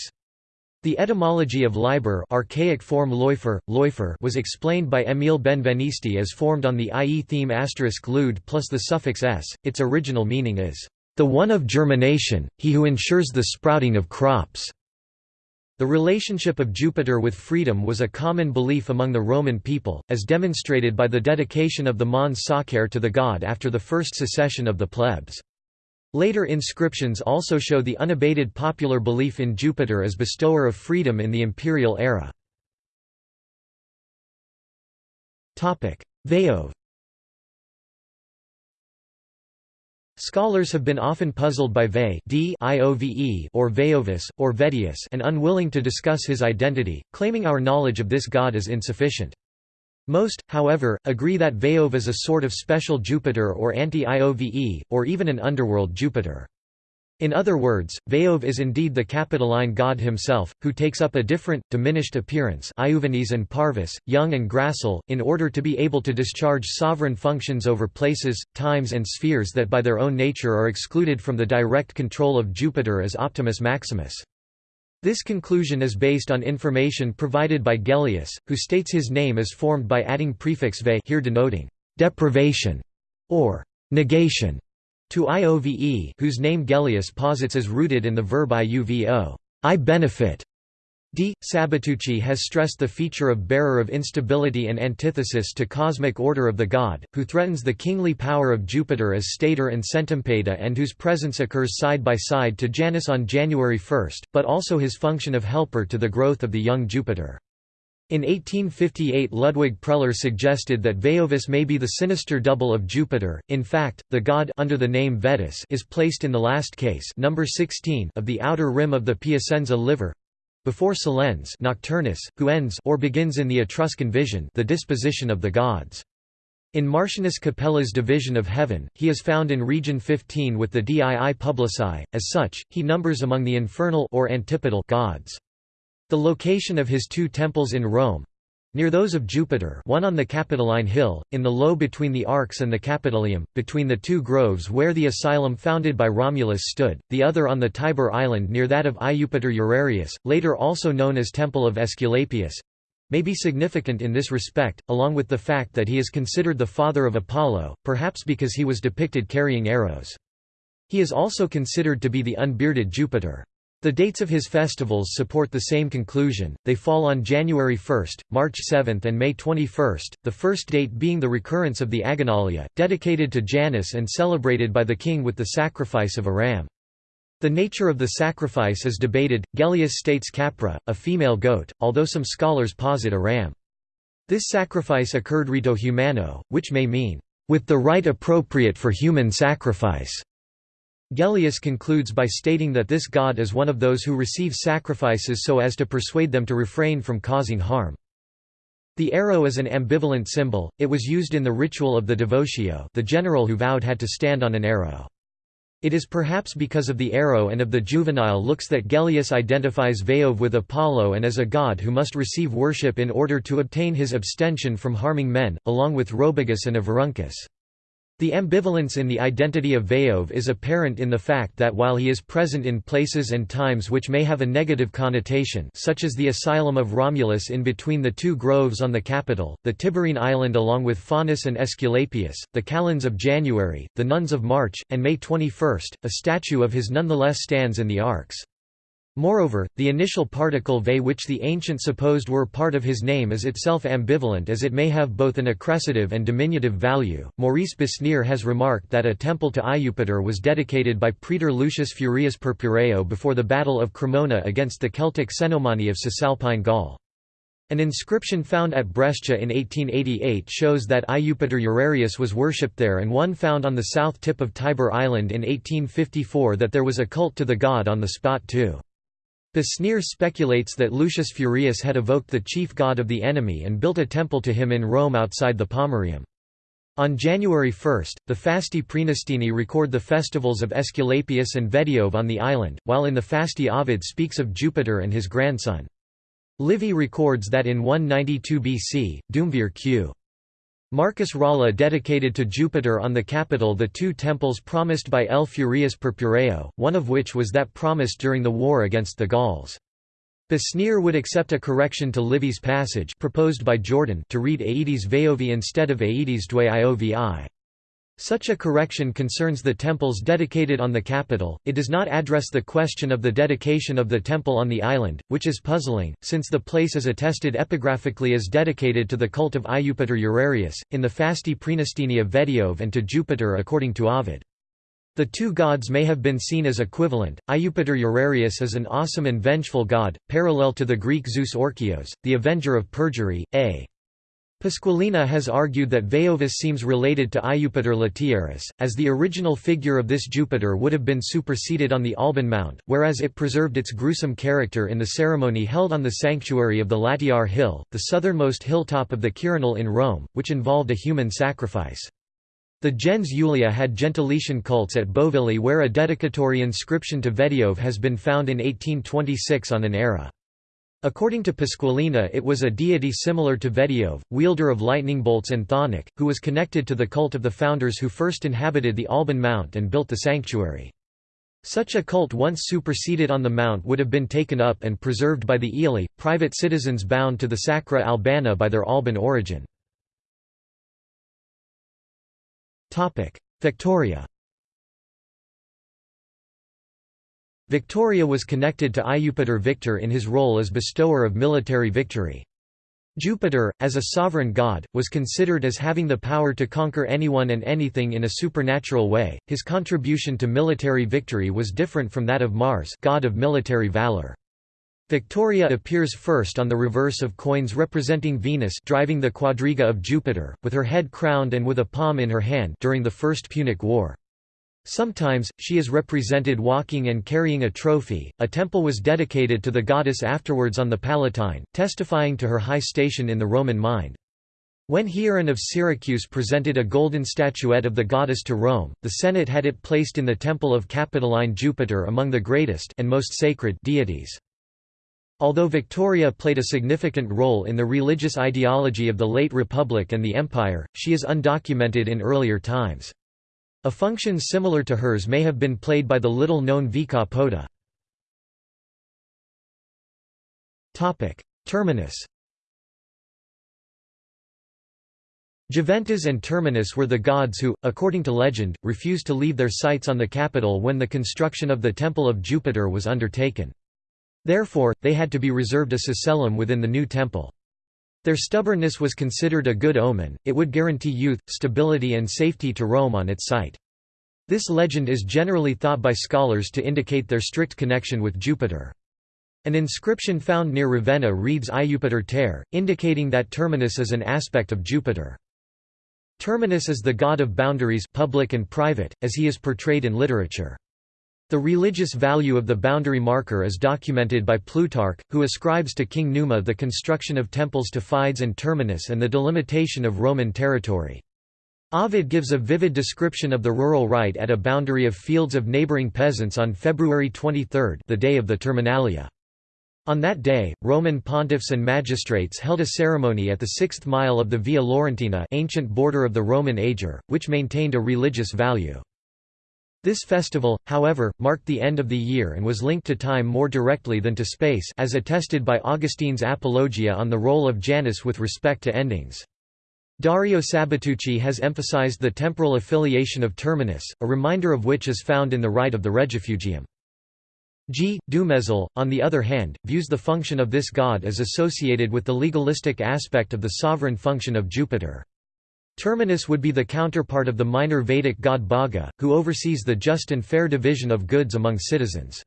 S1: The etymology of liber archaic form loifer, loifer was explained by Émile Benveniste as formed on the ie theme asterisk lud plus the suffix s. Its original meaning is, "...the one of germination, he who ensures the sprouting of crops." The relationship of Jupiter with freedom was a common belief among the Roman people, as demonstrated by the dedication of the Mons Sacer to the god after the first secession of the plebs. Later inscriptions also show the unabated popular belief in Jupiter as bestower of freedom in the imperial era. Veov Scholars have been often puzzled by Ve or Veovis, or Vedius and unwilling to discuss his identity, claiming our knowledge of this god is insufficient. Most, however, agree that Veov is a sort of special Jupiter or anti-Iove, or even an underworld Jupiter. In other words, Veov is indeed the Capitoline god himself, who takes up a different, diminished appearance Iuvenes and Parvis, young and gracile, in order to be able to discharge sovereign functions over places, times and spheres that by their own nature are excluded from the direct control of Jupiter as Optimus Maximus. This conclusion is based on information provided by Gellius, who states his name is formed by adding prefix ve here denoting deprivation or negation to Iove whose name Gellius posits as rooted in the verb iuvo I benefit. D. Sabatucci has stressed the feature of bearer of instability and antithesis to cosmic order of the god, who threatens the kingly power of Jupiter as stator and centumpeda and whose presence occurs side by side to Janus on January 1, but also his function of helper to the growth of the young Jupiter. In 1858 Ludwig Preller suggested that Veovis may be the sinister double of Jupiter. In fact, the god under the name Vetus is placed in the last case, number 16, of the outer rim of the Piacenza liver before Solens Nocturnus, who ends or begins in the Etruscan vision the disposition of the gods. In Martianus Capella's division of heaven, he is found in region 15 with the Dii Publici, as such, he numbers among the infernal or antipodal gods. The location of his two temples in Rome near those of Jupiter one on the Capitoline Hill, in the low between the Arx and the Capitolium, between the two groves where the asylum founded by Romulus stood, the other on the Tiber island near that of Iupator Urarius, later also known as Temple of Aesculapius, may be significant in this respect, along with the fact that he is considered the father of Apollo, perhaps because he was depicted carrying arrows. He is also considered to be the unbearded Jupiter. The dates of his festivals support the same conclusion, they fall on January 1, March 7 and May 21, the first date being the recurrence of the Agonalia, dedicated to Janus and celebrated by the king with the sacrifice of a ram. The nature of the sacrifice is debated, Gellius states capra, a female goat, although some scholars posit a ram. This sacrifice occurred ritu humano, which may mean, "...with the rite appropriate for human sacrifice." Gellius concludes by stating that this god is one of those who receive sacrifices so as to persuade them to refrain from causing harm. The arrow is an ambivalent symbol, it was used in the ritual of the devotio the general who vowed had to stand on an arrow. It is perhaps because of the arrow and of the juvenile looks that Gellius identifies Veov with Apollo and as a god who must receive worship in order to obtain his abstention from harming men, along with Robigus and Averuncus. The ambivalence in the identity of Veov is apparent in the fact that while he is present in places and times which may have a negative connotation such as the asylum of Romulus in between the two groves on the Capitol, the Tiberine island along with Faunus and Aesculapius, the Kalends of January, the nuns of March, and May 21, a statue of his nonetheless stands in the Arx. Moreover, the initial particle ve which the ancient supposed were part of his name is itself ambivalent as it may have both an accrecative and diminutive value. Maurice Besnier has remarked that a temple to Iupator was dedicated by Praetor Lucius Furius Purpureo before the Battle of Cremona against the Celtic Cenomani of Cisalpine Gaul. An inscription found at Brescia in 1888 shows that Iupator Urarius was worshipped there and one found on the south tip of Tiber Island in 1854 that there was a cult to the god on the spot too. Besnier speculates that Lucius Furius had evoked the chief god of the enemy and built a temple to him in Rome outside the Pomerium. On January 1, the Fasti Praenestini record the festivals of Aesculapius and Vediove on the island, while in the Fasti Ovid speaks of Jupiter and his grandson. Livy records that in 192 BC, Duumvir q. Marcus Ralla dedicated to Jupiter on the Capitol the two temples promised by L. Furius Purpureo, one of which was that promised during the war against the Gauls. Besnier would accept a correction to Livy's passage proposed by Jordan to read Aedes Veovi instead of Aedes Due Iovi. Such a correction concerns the temples dedicated on the Capitol, it does not address the question of the dedication of the temple on the island, which is puzzling, since the place is attested epigraphically as dedicated to the cult of Iupator Urarius, in the Fasti Praenestini of Vediove and to Jupiter according to Ovid. The two gods may have been seen as equivalent. Iupator Urarius is an awesome and vengeful god, parallel to the Greek Zeus Orkios, the avenger of perjury, a. Pasqualini has argued that Veovis seems related to Iupator Latiaris, as the original figure of this Jupiter would have been superseded on the Alban Mount, whereas it preserved its gruesome character in the ceremony held on the sanctuary of the Latiar Hill, the southernmost hilltop of the Quirinal in Rome, which involved a human sacrifice. The gens Julia had Gentilician cults at Bovillae where a dedicatory inscription to Vediove has been found in 1826 on an era. According to Pasqualini it was a deity similar to Vediove, wielder of lightning bolts and chthonic, who was connected to the cult of the founders who first inhabited the Alban Mount and built the sanctuary. Such a cult once superseded on the mount would have been taken up and preserved by the Aeli, private citizens bound to the Sacra Albana by their Alban origin. Victoria Victoria was connected to Iupator Victor in his role as bestower of military victory. Jupiter, as a sovereign god, was considered as having the power to conquer anyone and anything in a supernatural way. His contribution to military victory was different from that of Mars, god of military valor. Victoria appears first on the reverse of coins representing Venus driving the quadriga of Jupiter, with her head crowned and with a palm in her hand during the First Punic War. Sometimes, she is represented walking and carrying a trophy. A temple was dedicated to the goddess afterwards on the Palatine, testifying to her high station in the Roman mind. When Hieron of Syracuse presented a golden statuette of the goddess to Rome, the Senate had it placed in the temple of Capitoline Jupiter among the greatest and most sacred deities. Although Victoria played a significant role in the religious ideology of the late Republic and the Empire, she is undocumented in earlier times. A function similar to hers may have been played by the little-known Vica Pota. Terminus Juventas and Terminus were the gods who, according to legend, refused to leave their sites on the Capitol when the construction of the Temple of Jupiter was undertaken. Therefore, they had to be reserved a sacellum within the new temple. Their stubbornness was considered a good omen, it would guarantee youth, stability and safety to Rome on its site. This legend is generally thought by scholars to indicate their strict connection with Jupiter. An inscription found near Ravenna reads Iupiter ter, indicating that Terminus is an aspect of Jupiter. Terminus is the god of boundaries public and private, as he is portrayed in literature. The religious value of the boundary marker is documented by Plutarch, who ascribes to King Numa the construction of temples to Fides and Terminus and the delimitation of Roman territory. Ovid gives a vivid description of the rural rite at a boundary of fields of neighboring peasants on February 23 the day of the Terminalia. On that day, Roman pontiffs and magistrates held a ceremony at the sixth mile of the Via Laurentina ancient border of the Roman Ager, which maintained a religious value. This festival, however, marked the end of the year and was linked to time more directly than to space as attested by Augustine's Apologia on the role of Janus with respect to endings. Dario Sabatucci has emphasized the temporal affiliation of Terminus, a reminder of which is found in the rite of the Regifugium. G. Dumézil, on the other hand, views the function of this god as associated with the legalistic aspect of the sovereign function of Jupiter. Terminus would be the counterpart of the minor Vedic god Bhaga, who oversees the just and fair division of goods among citizens.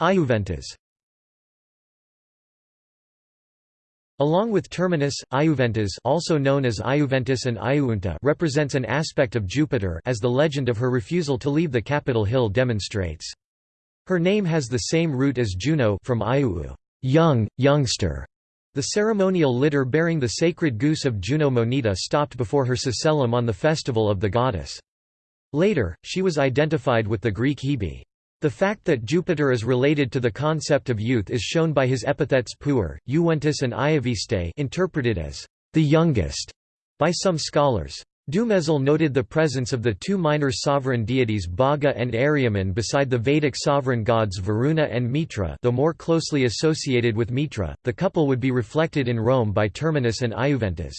S1: Iuventas Along with Terminus, Iuventas also known as Iuventus and Iuunta represents an aspect of Jupiter as the legend of her refusal to leave the Capitol hill demonstrates. Her name has the same root as Juno from Iuu, young, youngster. The ceremonial litter bearing the sacred goose of Juno Moneta stopped before her sacellum on the festival of the goddess. Later, she was identified with the Greek Hebe. The fact that Jupiter is related to the concept of youth is shown by his epithets puer, Juventus and Iaviste interpreted as the youngest by some scholars. Dumézil noted the presence of the two minor sovereign deities Bhaga and Aryaman beside the Vedic sovereign gods Varuna and Mitra though more closely associated with Mitra, the couple would be reflected in Rome by Terminus and Iuventas.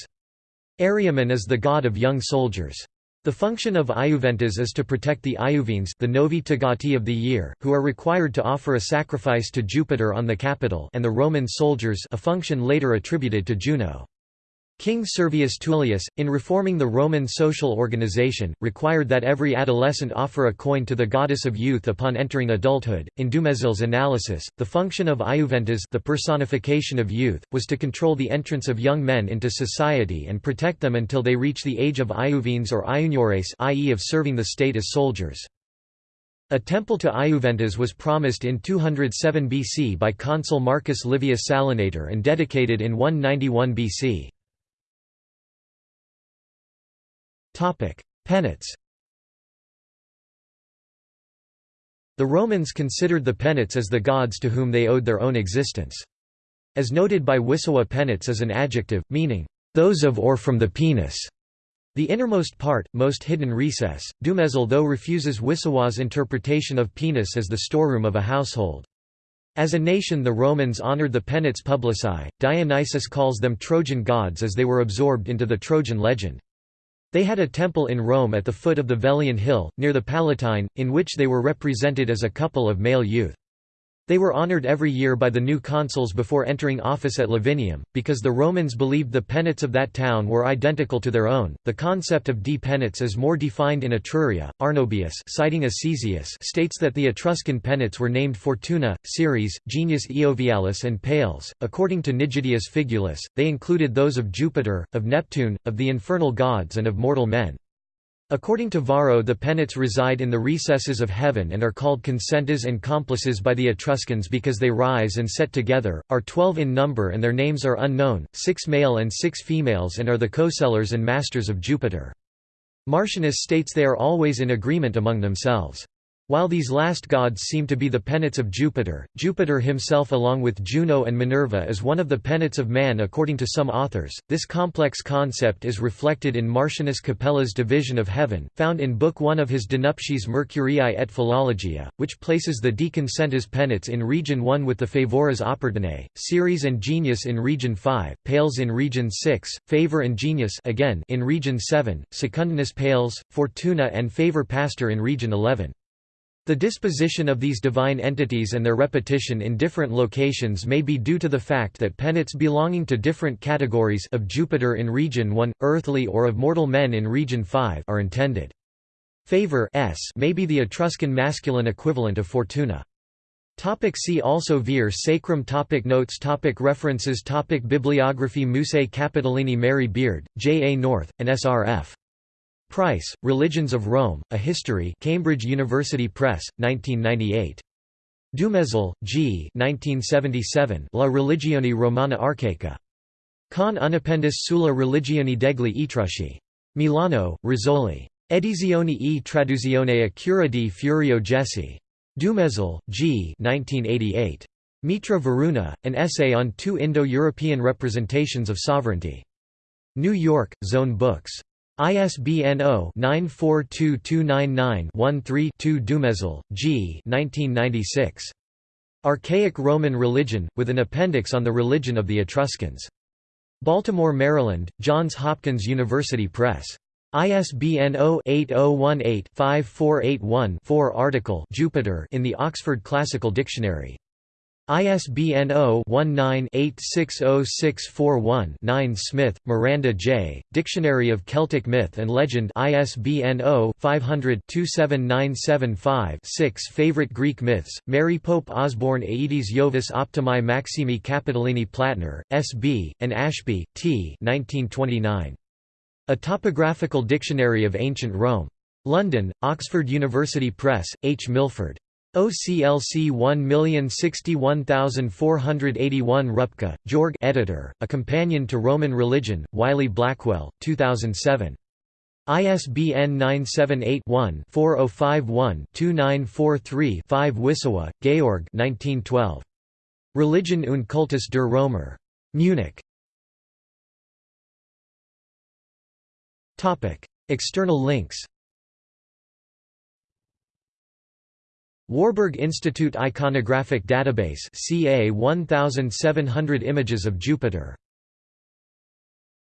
S1: Aryaman is the god of young soldiers. The function of Iuventas is to protect the Iuvines the Novi Togati of the year, who are required to offer a sacrifice to Jupiter on the Capitol and the Roman soldiers a function later attributed to Juno. King Servius Tullius, in reforming the Roman social organization, required that every adolescent offer a coin to the goddess of youth upon entering adulthood. In Dumézil's analysis, the function of Iuventas, the personification of youth, was to control the entrance of young men into society and protect them until they reach the age of Iuvines or Iuniores, i.e., of serving the state as soldiers. A temple to Iuventas was promised in 207 BC by consul Marcus Livius Salinator and dedicated in 191 BC. Penates The Romans considered the Penates as the gods to whom they owed their own existence. As noted by Wissowa Penates is an adjective, meaning, "...those of or from the penus." The innermost part, most hidden recess, Dumézil though refuses Wissowa's interpretation of penus as the storeroom of a household. As a nation the Romans honored the Penates publici, Dionysius calls them Trojan gods as they were absorbed into the Trojan legend. They had a temple in Rome at the foot of the Velian Hill, near the Palatine, in which they were represented as a couple of male youth. They were honored every year by the new consuls before entering office at Lavinium, because the Romans believed the penates of that town were identical to their own. The concept of D penates is more defined in Etruria. Arnobius, citing Acesius, states that the Etruscan penates were named Fortuna, Ceres, Genius Iovialis, and Pales. According to Nigidius Figulus, they included those of Jupiter, of Neptune, of the infernal gods, and of mortal men. According to Varro the penates reside in the recesses of heaven and are called Consentes and complices by the Etruscans because they rise and set together, are twelve in number and their names are unknown, six male and six females and are the co-sellers and masters of Jupiter. Martianus states they are always in agreement among themselves. While these last gods seem to be the penates of Jupiter, Jupiter himself along with Juno and Minerva is one of the penates of man according to some authors. This complex concept is reflected in Martianus Capella's division of heaven, found in Book 1 of his De Nuptiis Mercuriae et Philologia, which places the deconcentas penates in region 1 with the favoras opportunae, Ceres and Genius in region 5, Pales in region 6, Favor and Genius again in region 7, Secundinus Pales, Fortuna and Favor Pastor in region 11. The disposition of these divine entities and their repetition in different locations may be due to the fact that penates belonging to different categories of Jupiter in region 1, earthly or of mortal men in region 5 are intended. Favor s may be the Etruscan masculine equivalent of Fortuna. Topic see also Ver Sacrum topic Notes topic References topic Bibliography Musae Capitolini Mary Beard, J. A. North, and S. R. F. Price, Religions of Rome, A History Cambridge University Press, 1998. Dumézil, G. 1977 La religione romana archaica. Con unappendice sulla religione degli Etrusci. Milano, Rizzoli. Edizione e traduzione a cura di Furio Jesi. Dumézil, G. 1988. Mitra Varuna, an essay on two Indo-European representations of sovereignty. New York, Zone Books. ISBN 0-942299-13-2 Dumézil, G. 1996. Archaic Roman Religion, with an appendix on the religion of the Etruscans. Baltimore, Maryland, Johns Hopkins University Press. ISBN 0-8018-5481-4 article Jupiter in the Oxford Classical Dictionary. ISBN 0-19-860641-9 Smith, Miranda J., Dictionary of Celtic Myth and Legend ISBN 0-500-27975-6 Favorite Greek Myths, Mary Pope Osborne Aedes Jovis Optimi Maximi Capitolini Plattner, S.B., and Ashby, T. 1929. A Topographical Dictionary of Ancient Rome. London, Oxford University Press, H. Milford. OCLC 1061481 Rupka, Georg editor, A Companion to Roman Religion, Wiley-Blackwell, 2007. ISBN 978-1-4051-2943-5 Wissowa, Georg 1912. Religion und Kultus der Römer. Munich. External links Warburg Institute Iconographic Database CA 1700 images of Jupiter